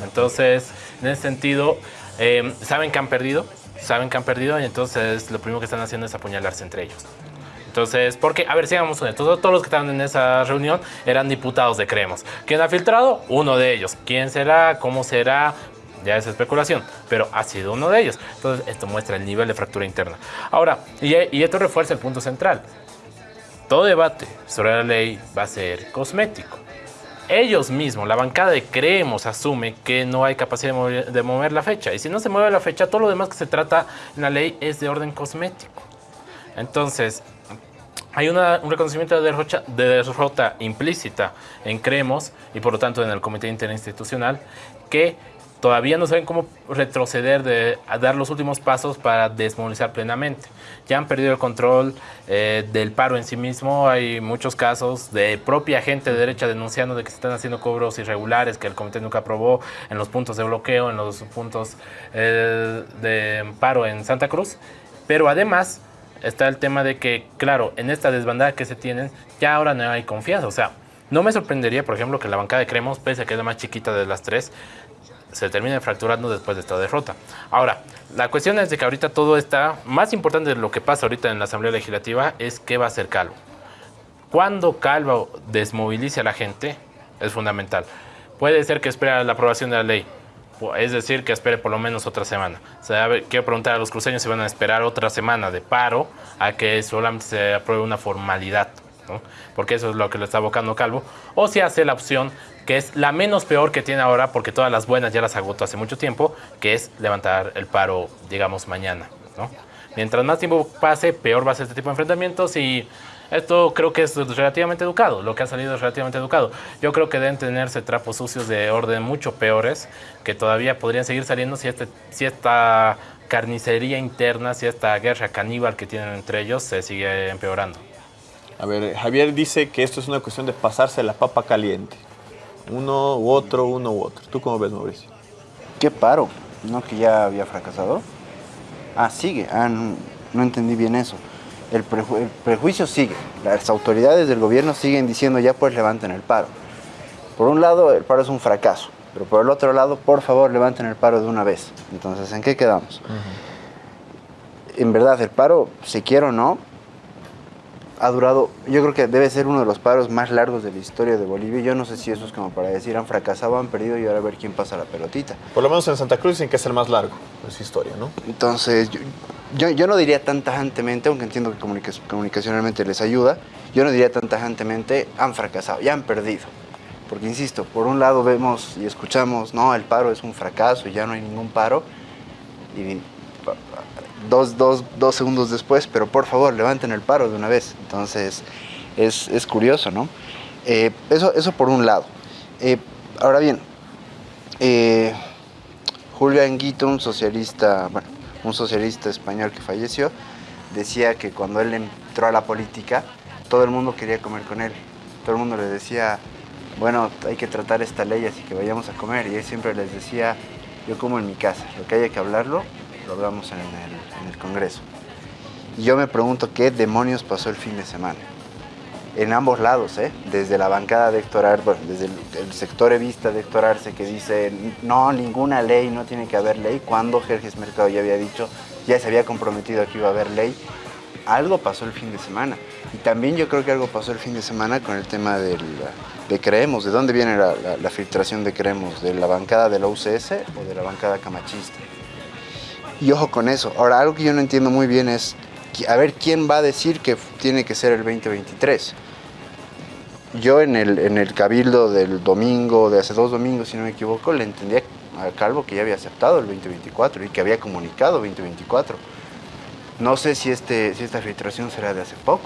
Entonces, en ese sentido, eh, saben que han perdido, saben que han perdido y entonces lo primero que están haciendo es apuñalarse entre ellos. Entonces, porque, a ver, sigamos honestos, todos los que estaban en esa reunión eran diputados de Creemos. ¿Quién ha filtrado? Uno de ellos. ¿Quién será? ¿Cómo será? Ya es especulación, pero ha sido uno de ellos. Entonces, esto muestra el nivel de fractura interna. Ahora, y esto refuerza el punto central. Todo debate sobre la ley va a ser cosmético ellos mismos, la bancada de Creemos, asume que no hay capacidad de mover, la fecha. Y si no se mueve la fecha, todo lo demás que se trata en la ley es de orden cosmético. Entonces, hay un reconocimiento de derrota, de derrota implícita en Creemos y por lo tanto en el Comité Interinstitucional que todavía no saben cómo retroceder, de, a dar los últimos pasos para desmovilizar plenamente. Ya han perdido el control eh, del paro en sí mismo. Hay muchos casos de propia gente de derecha denunciando de que se están haciendo cobros irregulares que el comité nunca aprobó en los puntos de bloqueo, en los puntos eh, de paro en Santa Cruz. Pero además está el tema de que, claro, en esta desbandada que se tienen, ya ahora no hay confianza. O sea, no me sorprendería, por ejemplo, que la bancada de Cremos, pese a que es la más chiquita de las tres, se termine fracturando después de esta derrota. Ahora, la cuestión es de que ahorita todo está, más importante de lo que pasa ahorita en la Asamblea Legislativa es qué va a hacer Calvo. Cuando Calvo desmovilice a la gente, es fundamental. Puede ser que espere la aprobación de la ley, es decir, que espere por lo menos otra semana. O sea, quiero preguntar a los cruceños si van a esperar otra semana de paro a que solamente se apruebe una formalidad, porque eso es lo que le está abocando Calvo, o si hace la opción que es la menos peor que tiene ahora, porque todas las buenas ya las agotó hace mucho tiempo, que es levantar el paro, digamos, mañana. ¿no? Mientras más tiempo pase, peor va a ser este tipo de enfrentamientos y esto creo que es relativamente educado, lo que ha salido es relativamente educado. Yo creo que deben tenerse trapos sucios de orden mucho peores, que todavía podrían seguir saliendo si, este, si esta carnicería interna, si esta guerra caníbal que tienen entre ellos se sigue empeorando. A ver, Javier dice que esto es una cuestión de pasarse la papa caliente. Uno u otro, uno u otro. ¿Tú cómo ves, Mauricio? ¿Qué paro? ¿No que ya había fracasado? Ah, sigue. Ah, no, entendí bien eso. El, prejuicio sigue. Las autoridades del gobierno siguen diciendo ya pues levanten el paro. Por un lado, el paro es un fracaso. Pero por el otro lado, por favor, levanten el paro de una vez. Entonces, ¿en qué quedamos? En verdad, el paro, si quiero o no, ha durado, yo creo que debe ser uno de los paros más largos de la historia de Bolivia. Yo no sé si eso es como para decir han fracasado, han perdido y ahora a ver quién pasa la pelotita. Por lo menos en Santa Cruz dicen que es el más largo de su historia, ¿no? Entonces, yo, yo, no diría tan tajantemente, aunque entiendo que comunicacionalmente les ayuda, yo no diría tan tajantemente han fracasado, ya han perdido. Porque, insisto, por un lado vemos y escuchamos, no, el paro es un fracaso y ya no hay ningún paro. Y dos, dos, dos, segundos después, pero por favor, levanten el paro de una vez. Entonces, es, es curioso, ¿no? Eh, eso, eso por un lado. Eh, ahora bien, eh, Anguito, un socialista, bueno, un socialista español que falleció, decía que cuando él entró a la política, todo el mundo quería comer con él. Todo el mundo le decía, bueno, hay que tratar esta ley así que vayamos a comer. Y él siempre les decía, yo como en mi casa, lo que haya que hablarlo, lo hablamos en el, Congreso. Y yo me pregunto qué demonios pasó el fin de semana. En ambos lados, ¿eh? desde la bancada de Héctor Arce, bueno, desde el, sector evista de Héctor Arce que dice no, ninguna ley, no tiene que haber ley, cuando Jerjes Mercado ya había dicho, ya se había comprometido a que iba a haber ley. Algo pasó el fin de semana. Y también yo creo que algo pasó el fin de semana con el tema de Creemos. ¿De dónde viene la, la filtración de Creemos? ¿De la bancada de la UCS o de la bancada camachista? Y ojo con eso. Ahora, algo que yo no entiendo muy bien es, a ver, ¿quién va a decir que tiene que ser el 2023? Yo en el, en el cabildo del domingo, de hace dos domingos, si no me equivoco, le entendía a Calvo que ya había aceptado el 2024 y que había comunicado 2024. No sé si, este, si esta filtración será de hace poco,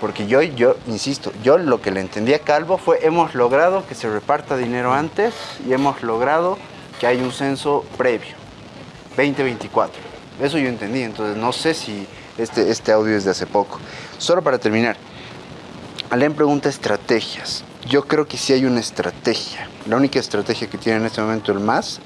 porque yo, yo, insisto, yo lo que le entendí a Calvo fue hemos logrado que se reparta dinero antes y hemos logrado que haya un censo previo. 2024. Eso yo entendí, entonces no sé si este, este audio es de hace poco. Solo para terminar, Alem pregunta estrategias. Yo creo que sí hay una estrategia. La única estrategia que tiene en este momento el MAS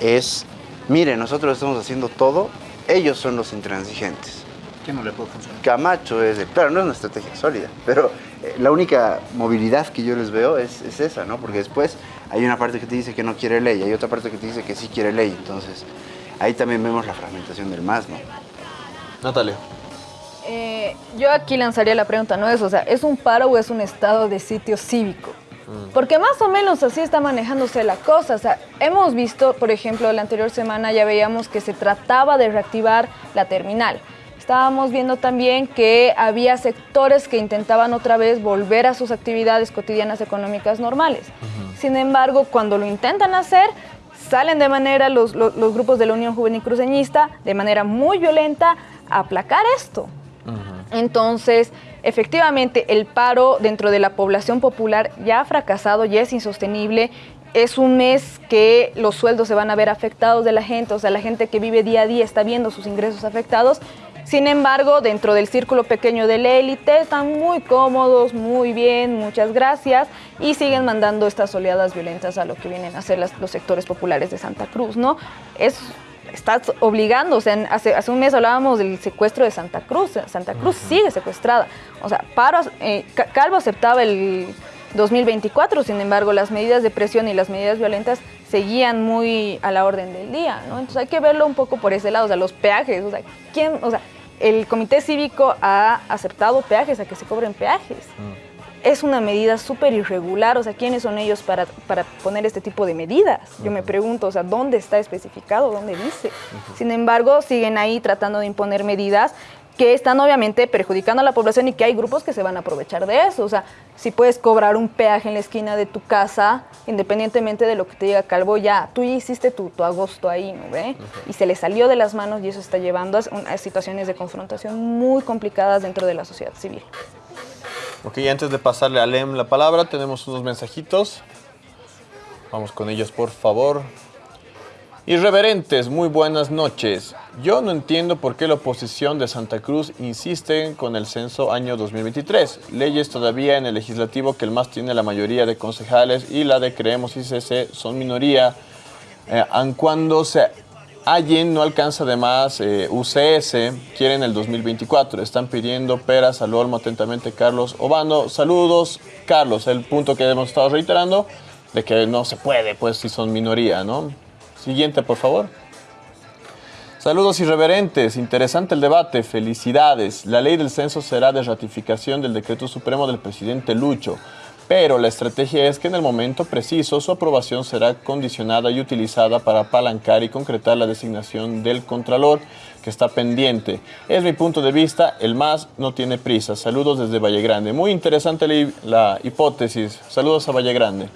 es, mire, nosotros estamos haciendo todo, ellos son los intransigentes. ¿Qué no le puede funcionar? Camacho es, claro, no es una estrategia sólida, pero eh, la única movilidad que yo les veo es, es, esa, ¿no? Porque después hay una parte que te dice que no quiere ley, hay otra parte que te dice que sí quiere ley, entonces ahí también vemos la fragmentación del MAS, ¿no? Natalia. Eh, yo aquí lanzaría la pregunta, no es, o sea, ¿es un paro o es un estado de sitio cívico? Porque más o menos así está manejándose la cosa. O sea, hemos visto, por ejemplo, la anterior semana ya veíamos que se trataba de reactivar la terminal. Estábamos viendo también que había sectores que intentaban otra vez volver a sus actividades cotidianas económicas normales. Sin embargo, cuando lo intentan hacer, salen de manera los, los, los grupos de la Unión Juvenil Cruceñista de manera muy violenta a aplacar esto. Entonces, efectivamente, el paro dentro de la población popular ya ha fracasado, ya es insostenible. Es un mes que los sueldos se van a ver afectados de la gente, o sea, la gente que vive día a día está viendo sus ingresos afectados. Sin embargo, dentro del círculo pequeño de la élite están muy cómodos, muy bien, muchas gracias, y siguen mandando estas oleadas violentas a lo que vienen a hacer las, los sectores populares de Santa Cruz, ¿no? Es estás obligando, o sea, hace, hace, un mes hablábamos del secuestro de Santa Cruz, Santa Cruz uh -huh. sigue secuestrada, o sea, Paro, eh, Calvo aceptaba el 2024, sin embargo, las medidas de presión y las medidas violentas seguían muy a la orden del día, ¿no? Entonces hay que verlo un poco por ese lado, o sea, los peajes, o sea, ¿quién, o sea, el comité cívico ha aceptado peajes, a que se cobren peajes. Uh es una medida súper irregular, o sea, ¿quiénes son ellos para, para, poner este tipo de medidas? Yo me pregunto, o sea, ¿dónde está especificado? ¿Dónde dice? Sin embargo, siguen ahí tratando de imponer medidas que están obviamente perjudicando a la población y que hay grupos que se van a aprovechar de eso. O sea, si puedes cobrar un peaje en la esquina de tu casa, independientemente de lo que te diga Calvo, ya, tú ya hiciste tu, tu agosto ahí, ¿no ve? Y se le salió de las manos y eso está llevando a, a situaciones de confrontación muy complicadas dentro de la sociedad civil. Ok, antes de pasarle a Lem la palabra, tenemos unos mensajitos. Vamos con ellos, por favor. Irreverentes, muy buenas noches. Yo no entiendo por qué la oposición de Santa Cruz insiste con el censo año 2023. Leyes todavía en el legislativo que el MAS tiene la mayoría de concejales y la de Creemos ICC son minoría. Eh, aun cuando se Allen no alcanza además eh, UCS, quieren el 2024, están pidiendo peras al olmo atentamente Carlos Obando. Saludos, Carlos, el punto que hemos estado reiterando de que no se puede, pues si son minoría, ¿no? Siguiente, por favor. Saludos irreverentes, interesante el debate, felicidades. La ley del censo será de ratificación del decreto supremo del presidente Lucho pero la estrategia es que en el momento preciso su aprobación será condicionada y utilizada para apalancar y concretar la designación del Contralor que está pendiente. Es mi punto de vista, el MAS no tiene prisa. Saludos desde Valle Grande. Muy interesante la, hipótesis. Saludos a Valle Grande.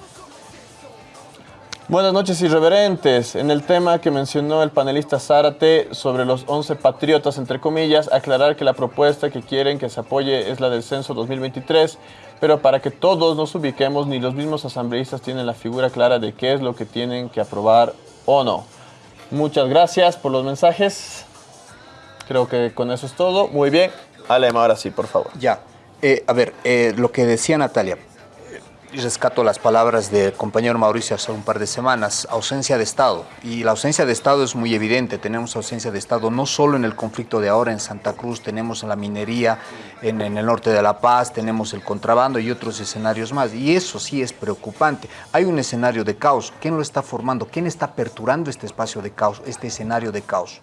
Buenas noches irreverentes. En el tema que mencionó el panelista Zárate sobre los 11 patriotas, entre comillas, aclarar que la propuesta que quieren que se apoye es la del censo 2023, pero para que todos nos ubiquemos, ni los mismos asambleístas tienen la figura clara de qué es lo que tienen que aprobar o no. Muchas gracias por los mensajes. Creo que con eso es todo. Muy bien. Alema, ahora sí, por favor. Ya. Eh, a ver, eh, lo que decía Natalia rescato las palabras del compañero Mauricio hace un par de semanas, ausencia de Estado. Y la ausencia de Estado es muy evidente, tenemos ausencia de Estado no solo en el conflicto de ahora en Santa Cruz, tenemos la minería en, en, el norte de La Paz, tenemos el contrabando y otros escenarios más. Y eso sí es preocupante. Hay un escenario de caos. ¿Quién lo está formando? ¿Quién está aperturando este espacio de caos, este escenario de caos?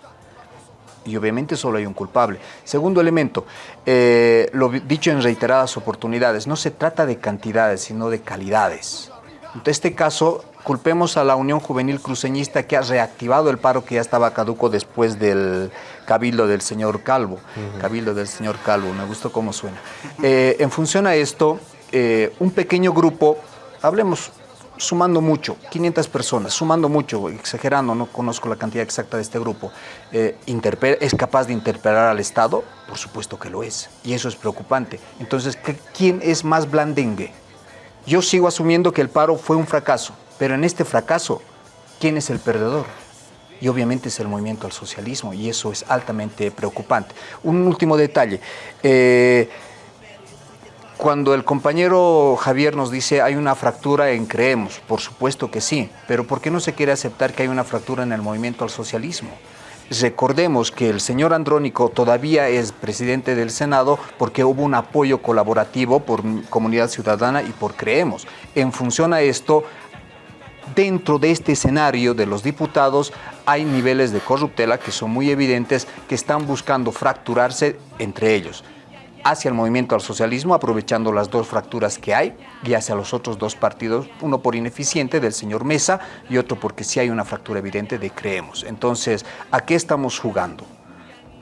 Y obviamente solo hay un culpable. Segundo elemento, eh, lo dicho en reiteradas oportunidades, no se trata de cantidades, sino de calidades. En este caso, culpemos a la Unión Juvenil Cruceñista que ha reactivado el paro que ya estaba caduco después del cabildo del señor Calvo. Uh -huh. Cabildo del señor Calvo, me gustó cómo suena. Eh, en función a esto, eh, un pequeño grupo, hablemos sumando mucho, 500 personas, sumando mucho, exagerando, no conozco la cantidad exacta de este grupo, eh, ¿es capaz de interpelar al Estado? Por supuesto que lo es, y eso es preocupante. Entonces, ¿quién es más blandengue? Yo sigo asumiendo que el paro fue un fracaso, pero en este fracaso, ¿quién es el perdedor? Y obviamente es el movimiento al socialismo, y eso es altamente preocupante. Un último detalle. Eh, cuando el compañero Javier nos dice hay una fractura en Creemos, por supuesto que sí, pero ¿por qué no se quiere aceptar que hay una fractura en el movimiento al socialismo? Recordemos que el señor Andrónico todavía es presidente del Senado porque hubo un apoyo colaborativo por Comunidad Ciudadana y por Creemos. En función a esto, dentro de este escenario de los diputados hay niveles de corruptela que son muy evidentes, que están buscando fracturarse entre ellos hacia el movimiento al socialismo, aprovechando las dos fracturas que hay, y hacia los otros dos partidos, uno por ineficiente del señor Mesa y otro porque sí hay una fractura evidente de Creemos. Entonces, ¿a qué estamos jugando?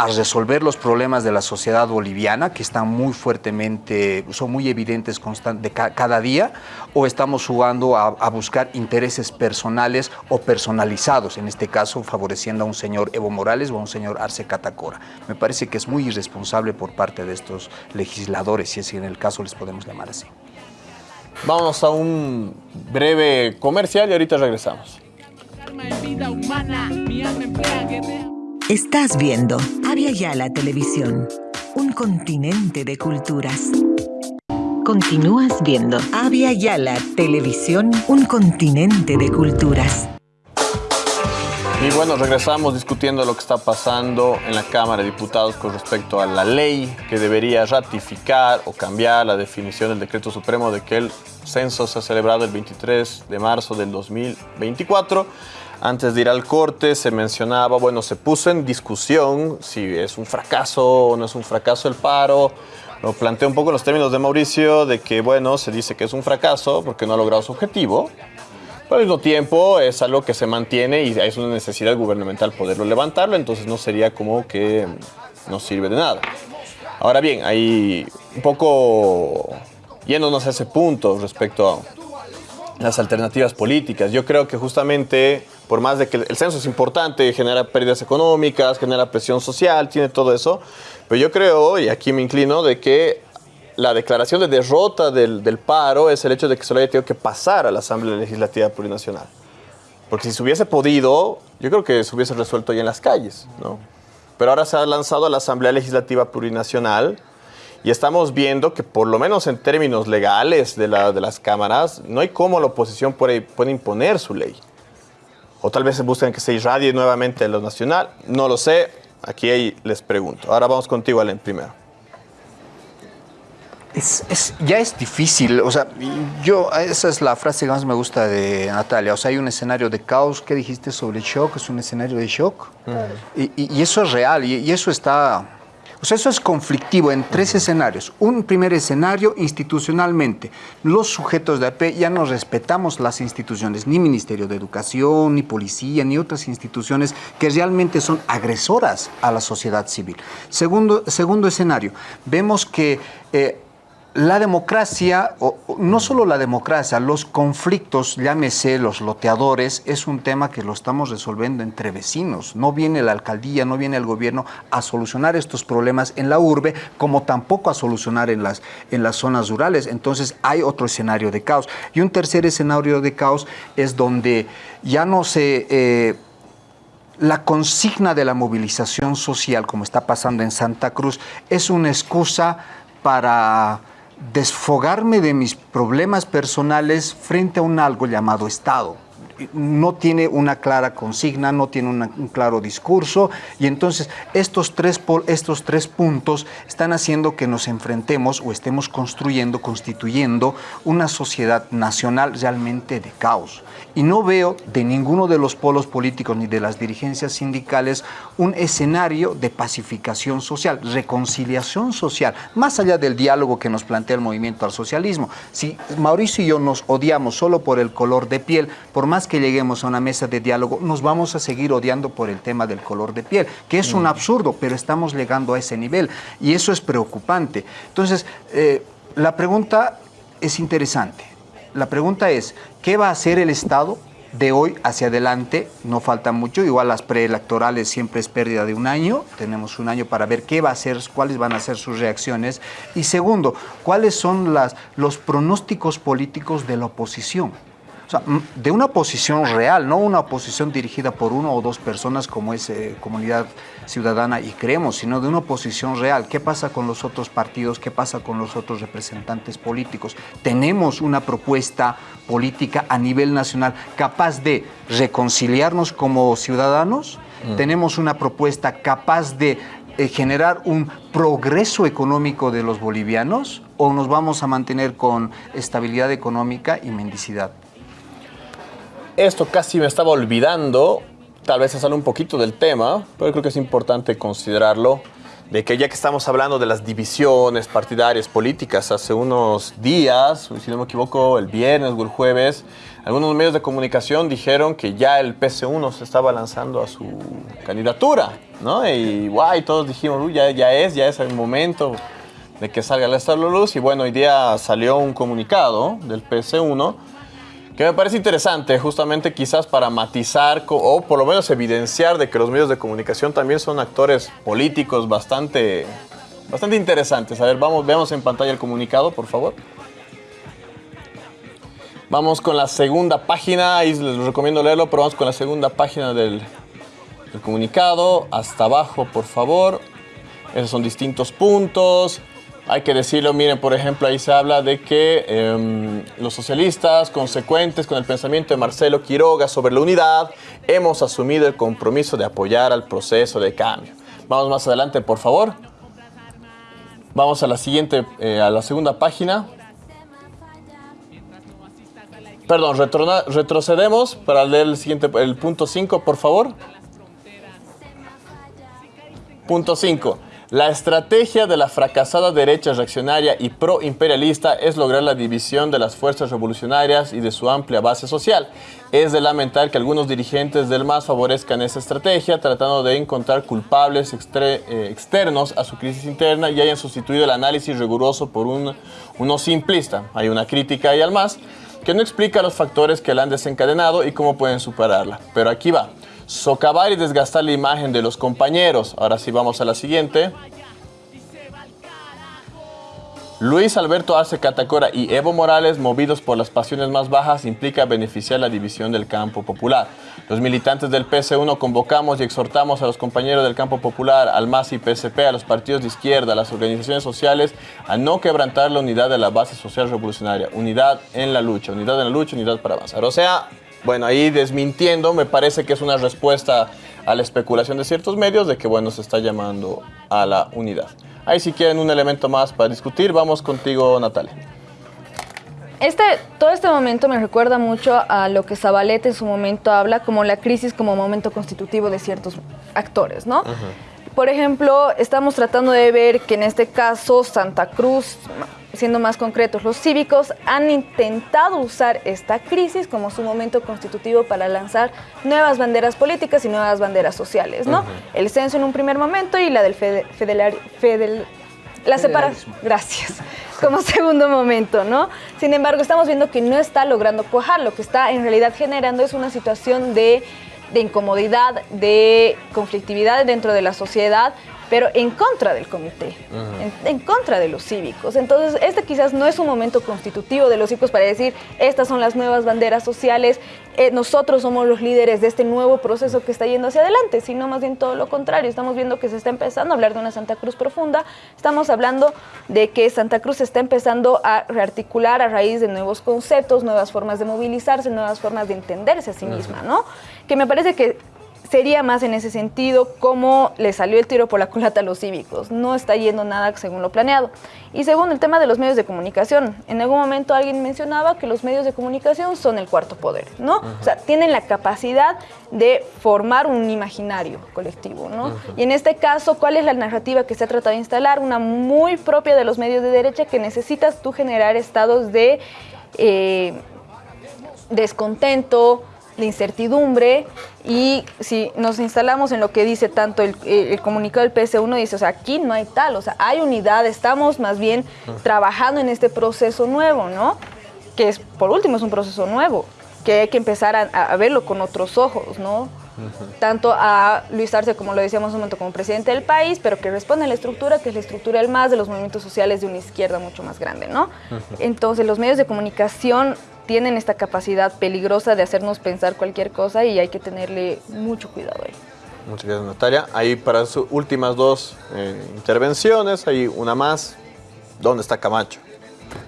A resolver los problemas de la sociedad boliviana, que están muy fuertemente, son muy evidentes de cada día, o estamos jugando a, buscar intereses personales o personalizados, en este caso favoreciendo a un señor Evo Morales o a un señor Arce Catacora. Me parece que es muy irresponsable por parte de estos legisladores, si es que en el caso les podemos llamar así. Vamos a un breve comercial y ahorita regresamos. Estás viendo Avia Yala Televisión, un continente de culturas. Continúas viendo Avia Yala Televisión, un continente de culturas. Y bueno, regresamos discutiendo lo que está pasando en la Cámara de Diputados con respecto a la ley que debería ratificar o cambiar la definición del decreto supremo de que el censo se ha celebrado el 23 de marzo del 2024 antes de ir al corte se mencionaba, bueno, se puso en discusión si es un fracaso o no es un fracaso el paro. Lo planteé un poco en los términos de Mauricio, de que, bueno, se dice que es un fracaso porque no ha logrado su objetivo, pero al mismo tiempo es algo que se mantiene y es una necesidad gubernamental poderlo levantarlo, entonces no sería como que no sirve de nada. Ahora bien, hay un poco yéndonos a ese punto respecto a las alternativas políticas. Yo creo que justamente por más de que el censo es importante, genera pérdidas económicas, genera presión social, tiene todo eso, pero yo creo, y aquí me inclino, de que la declaración de derrota del, paro es el hecho de que se lo haya tenido que pasar a la Asamblea Legislativa Plurinacional. Porque si se hubiese podido, yo creo que se hubiese resuelto ya en las calles, ¿no? Pero ahora se ha lanzado a la Asamblea Legislativa Plurinacional y estamos viendo que por lo menos en términos legales de, de las cámaras, no hay cómo la oposición puede, puede imponer su ley o tal vez se buscan que se irradie nuevamente lo nacional, no lo sé, aquí les pregunto. Ahora vamos contigo, Alen, primero. Es, ya es difícil, o sea, yo, esa es la frase que más me gusta de Natalia, o sea, hay un escenario de caos, ¿qué dijiste sobre el shock? Es un escenario de shock, y, eso es real, y eso está o sea, eso es conflictivo en tres escenarios. Un primer escenario, institucionalmente. Los sujetos de AP ya no respetamos las instituciones, ni Ministerio de Educación, ni Policía, ni otras instituciones que realmente son agresoras a la sociedad civil. Segundo, segundo escenario, vemos que... Eh, la democracia, no solo la democracia, los conflictos, llámese los loteadores, es un tema que lo estamos resolviendo entre vecinos. No viene la alcaldía, no viene el gobierno a solucionar estos problemas en la urbe, como tampoco a solucionar en las, en las zonas rurales. Entonces hay otro escenario de caos. Y un tercer escenario de caos es donde ya no se... Eh, la consigna de la movilización social, como está pasando en Santa Cruz, es una excusa para desfogarme de mis problemas personales frente a un algo llamado Estado no tiene una clara consigna, no tiene un claro discurso y entonces estos tres, estos tres puntos están haciendo que nos enfrentemos o estemos construyendo, constituyendo una sociedad nacional realmente de caos. Y no veo de ninguno de los polos políticos ni de las dirigencias sindicales un escenario de pacificación social, reconciliación social, más allá del diálogo que nos plantea el movimiento al socialismo. Si Mauricio y yo nos odiamos solo por el color de piel, por más que lleguemos a una mesa de diálogo, nos vamos a seguir odiando por el tema del color de piel, que es un mm. absurdo, pero estamos llegando a ese nivel y eso es preocupante. Entonces, eh, la pregunta es interesante. La pregunta es, ¿qué va a hacer el Estado de hoy hacia adelante? No falta mucho, igual las preelectorales siempre es pérdida de un año, tenemos un año para ver qué va a hacer, cuáles van a ser sus reacciones. Y segundo, ¿cuáles son los pronósticos políticos de la oposición? De una oposición real, no una oposición dirigida por uno o dos personas como es eh, Comunidad Ciudadana y creemos, sino de una oposición real. ¿Qué pasa con los otros partidos? ¿Qué pasa con los otros representantes políticos? Tenemos una propuesta política a nivel nacional capaz de reconciliarnos como ciudadanos. Mm. Tenemos una propuesta capaz de eh, generar un progreso económico de los bolivianos o nos vamos a mantener con estabilidad económica y mendicidad? Esto casi me estaba olvidando. tal vez se sale un poquito del tema, pero creo que es importante considerarlo, de que ya que estamos hablando de las divisiones partidarias políticas, hace unos días, si no me equivoco, el viernes o el jueves, algunos medios de comunicación dijeron que ya el PC1 se estaba lanzando a su candidatura, ¿no? Y guay, todos dijimos, Uy, ya, ya es, ya es el momento de que salga la luz. Y bueno, hoy día salió un comunicado del PC1 que me parece interesante, justamente quizás para matizar o por lo menos evidenciar de que los medios de comunicación también son actores políticos bastante, bastante interesantes. A ver, vamos, veamos en pantalla el comunicado, por favor. Vamos con la segunda página, ahí les recomiendo leerlo, pero vamos con la segunda página del, comunicado. Hasta abajo, por favor. Esos son distintos puntos. Hay que decirlo, miren, por ejemplo, ahí se habla de que em, los socialistas, consecuentes con el pensamiento de Marcelo Quiroga sobre la unidad, hemos asumido el compromiso de apoyar al proceso de cambio. Vamos más adelante, por favor. Vamos a la siguiente, eh, a la segunda página. Perdón, retrocedemos para leer el siguiente, el punto 5, por favor. Punto 5. La estrategia de la fracasada derecha reaccionaria y pro-imperialista es lograr la división de las fuerzas revolucionarias y de su amplia base social. Es de lamentar que algunos dirigentes del MAS favorezcan esa estrategia, tratando de encontrar culpables eh, externos a su crisis interna y hayan sustituido el análisis riguroso por un, uno simplista. Hay una crítica ahí al MAS que no explica los factores que la han desencadenado y cómo pueden superarla. Pero aquí va. Socavar y desgastar la imagen de los compañeros. Ahora sí vamos a la siguiente. Luis Alberto Arce Catacora y Evo Morales, movidos por las pasiones más bajas, implica beneficiar la división del campo popular. Los militantes del PC1 convocamos y exhortamos a los compañeros del campo popular, al MAS y PSP, a los partidos de izquierda, a las organizaciones sociales, a no quebrantar la unidad de la base social revolucionaria. Unidad en la lucha, unidad en la lucha, unidad para avanzar. O sea, bueno, ahí desmintiendo, me parece que es una respuesta a la especulación de ciertos medios de que, bueno, se está llamando a la unidad. Ahí si quieren un elemento más para discutir, vamos contigo, Natalia. Este, todo este momento me recuerda mucho a lo que Zabaleta en su momento habla como la crisis como momento constitutivo de ciertos actores, ¿no? Por ejemplo, estamos tratando de ver que en este caso Santa Cruz, siendo más concretos, los cívicos han intentado usar esta crisis como su momento constitutivo para lanzar nuevas banderas políticas y nuevas banderas sociales, ¿no? El censo en un primer momento y la del federal, la separación. Gracias. Como segundo momento, ¿no? Sin embargo, estamos viendo que no está logrando cuajar. Lo que está en realidad generando es una situación de de incomodidad, de conflictividad dentro de la sociedad, pero en contra del comité, en, contra de los cívicos. Entonces, este quizás no es un momento constitutivo de los cívicos para decir, estas son las nuevas banderas sociales, eh, nosotros somos los líderes de este nuevo proceso que está yendo hacia adelante, sino más bien todo lo contrario. Estamos viendo que se está empezando a hablar de una Santa Cruz profunda, estamos hablando de que Santa Cruz se está empezando a rearticular a raíz de nuevos conceptos, nuevas formas de movilizarse, nuevas formas de entenderse a sí misma, ¿no? Que me parece que sería más en ese sentido cómo le salió el tiro por la culata a los cívicos. No está yendo nada según lo planeado. Y según el tema de los medios de comunicación, en algún momento alguien mencionaba que los medios de comunicación son el cuarto poder, ¿no? O sea, tienen la capacidad de formar un imaginario colectivo, ¿no? Y en este caso, ¿cuál es la narrativa que se ha tratado de instalar? Una muy propia de los medios de derecha que necesitas tú generar estados de eh, descontento, de incertidumbre y si nos instalamos en lo que dice tanto el, comunicado del PS1, dice, o sea, aquí no hay tal, o sea, hay unidad, estamos más bien trabajando en este proceso nuevo, ¿no? Que es, por último, es un proceso nuevo, que hay que empezar a, verlo con otros ojos, ¿no? Tanto a Luis Arce, como lo decíamos un momento, como presidente del país, pero que responde a la estructura, que es la estructura del más de los movimientos sociales de una izquierda mucho más grande, ¿no? Entonces, los medios de comunicación tienen esta capacidad peligrosa de hacernos pensar cualquier cosa y hay que tenerle mucho cuidado ahí. Muchas gracias, Natalia. Ahí para sus últimas dos eh, intervenciones, hay una más. ¿Dónde está Camacho?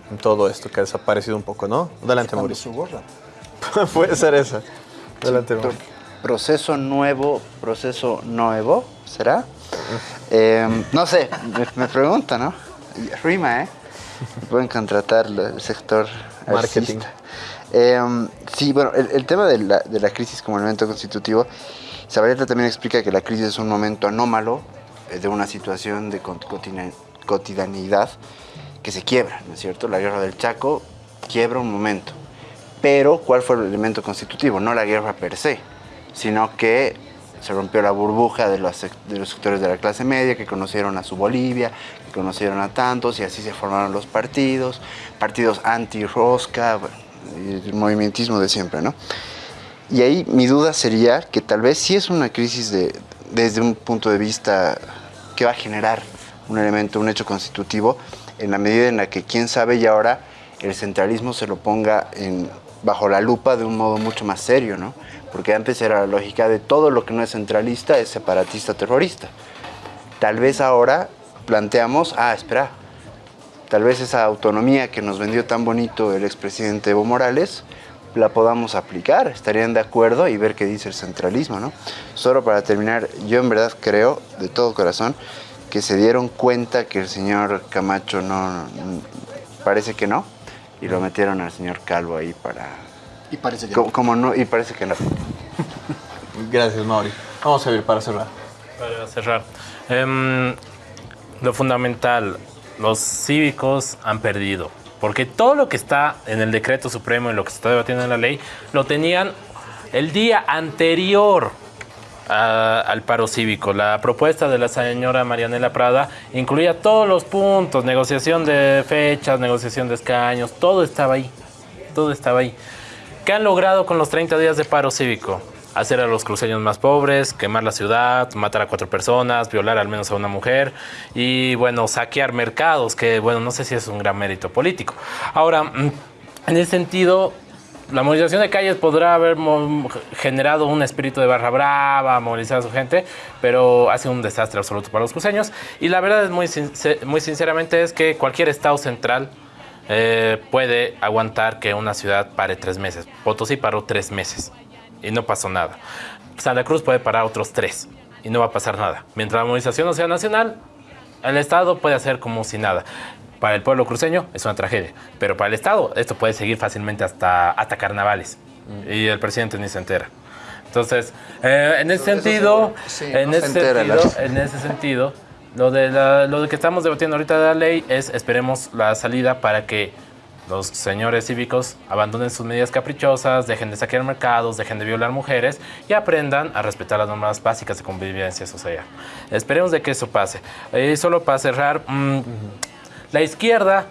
En todo esto que ha desaparecido un poco, ¿no? Adelante, Mauricio. su gorra? Puede ser esa. Adelante, Mauricio. Proceso nuevo, proceso nuevo, ¿será? Em, no sé, me, pregunta, ¿no? Rima, ¿eh? Pueden contratar el sector Marketing. Em, sí, bueno, el, tema de la, crisis como elemento constitutivo Zabaleta también explica que la crisis es un momento anómalo eh, de una situación de cotidianidad que se quiebra, ¿no es cierto? La guerra del Chaco quiebra un momento. Pero, ¿cuál fue el elemento constitutivo? No la guerra per se, sino que se rompió la burbuja de los, de los sectores de la clase media que conocieron a su Bolivia, que conocieron a tantos y así se formaron los partidos, partidos anti-rosca, el movimientismo de siempre, ¿no? Y ahí mi duda sería que tal vez sí es una crisis de, desde un punto de vista que va a generar un elemento, un hecho constitutivo, en la medida en la que quién sabe y ahora el centralismo se lo ponga bajo la lupa de un modo mucho más serio, ¿no? Porque antes era la lógica de todo lo que no es centralista es separatista terrorista. Tal vez ahora planteamos, ah, espera, tal vez esa autonomía que nos vendió tan bonito el expresidente Evo Morales, la podamos aplicar, estarían de acuerdo y ver qué dice el centralismo, ¿no? Solo para terminar, yo en verdad creo, de todo corazón, que se dieron cuenta que el señor Camacho no, parece que no, y lo metieron al señor Calvo ahí para... Y parece que como, no. Como no. Y parece que no. Gracias, Mauri. Vamos a ver para cerrar. Para cerrar. Um, lo fundamental, los cívicos han perdido. Porque todo lo que está en el decreto supremo y lo que se está debatiendo en la ley, lo tenían el día anterior al paro cívico. La propuesta de la señora Marianela Prada incluía todos los puntos, negociación de fechas, negociación de escaños, todo estaba ahí, todo estaba ahí. ¿Qué han logrado con los 30 días de paro cívico? Hacer a los cruceños más pobres, quemar la ciudad, matar a cuatro personas, violar al menos a una mujer y, bueno, saquear mercados, que, bueno, no sé si es un gran mérito político. Ahora, mm, en ese sentido, la movilización de calles podrá haber generado un espíritu de barra brava, movilizar a su gente, pero ha sido un desastre absoluto para los cruceños. Y la verdad es muy, muy sinceramente es que cualquier estado central eh, puede aguantar que una ciudad pare tres meses. Potosí paró tres meses y no pasó nada. Santa Cruz puede parar otros tres y no va a pasar nada. Mientras la movilización no sea nacional, el Estado puede hacer como si nada. Para el pueblo cruceño es una tragedia, pero para el Estado esto puede seguir fácilmente hasta, hasta carnavales y el presidente ni se entera. Entonces, eh, en ese sentido, Sí, en, no ese sentido la- en ese sentido, lo, de la- lo de que estamos debatiendo ahorita de la ley es esperemos la salida para que los señores cívicos abandonen sus medidas caprichosas, dejen de saquear mercados, dejen de violar mujeres y aprendan a respetar las normas básicas de convivencia social. Esperemos de que eso pase. Y solo para cerrar, mm, la izquierda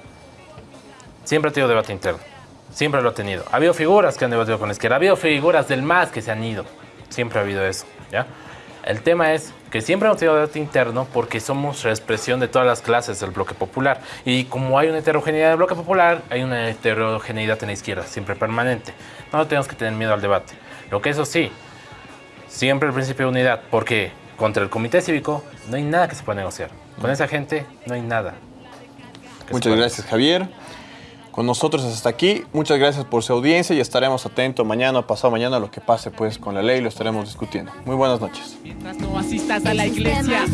siempre ha tenido debate interno. Siempre lo ha tenido. Ha habido figuras que han debatido con la izquierda. Ha habido figuras del MAS que se han ido. Siempre ha habido eso. ¿ya? El tema es que siempre hemos tenido debate interno porque somos la expresión de todas las clases del bloque popular. Y como hay una heterogeneidad del bloque popular, hay una heterogeneidad en la izquierda, siempre permanente. No tenemos que tener miedo al debate. Lo que eso sí, siempre el principio de unidad, porque contra el comité cívico no hay nada que se pueda negociar. Con esa gente no hay nada. Muchas gracias, Javier con nosotros hasta aquí. Muchas gracias por su audiencia y estaremos atentos mañana, pasado mañana, a lo que pase pues con la ley lo estaremos discutiendo. Muy buenas noches. Mientras no asistas a la iglesia,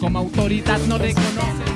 como autoridad no reconoces.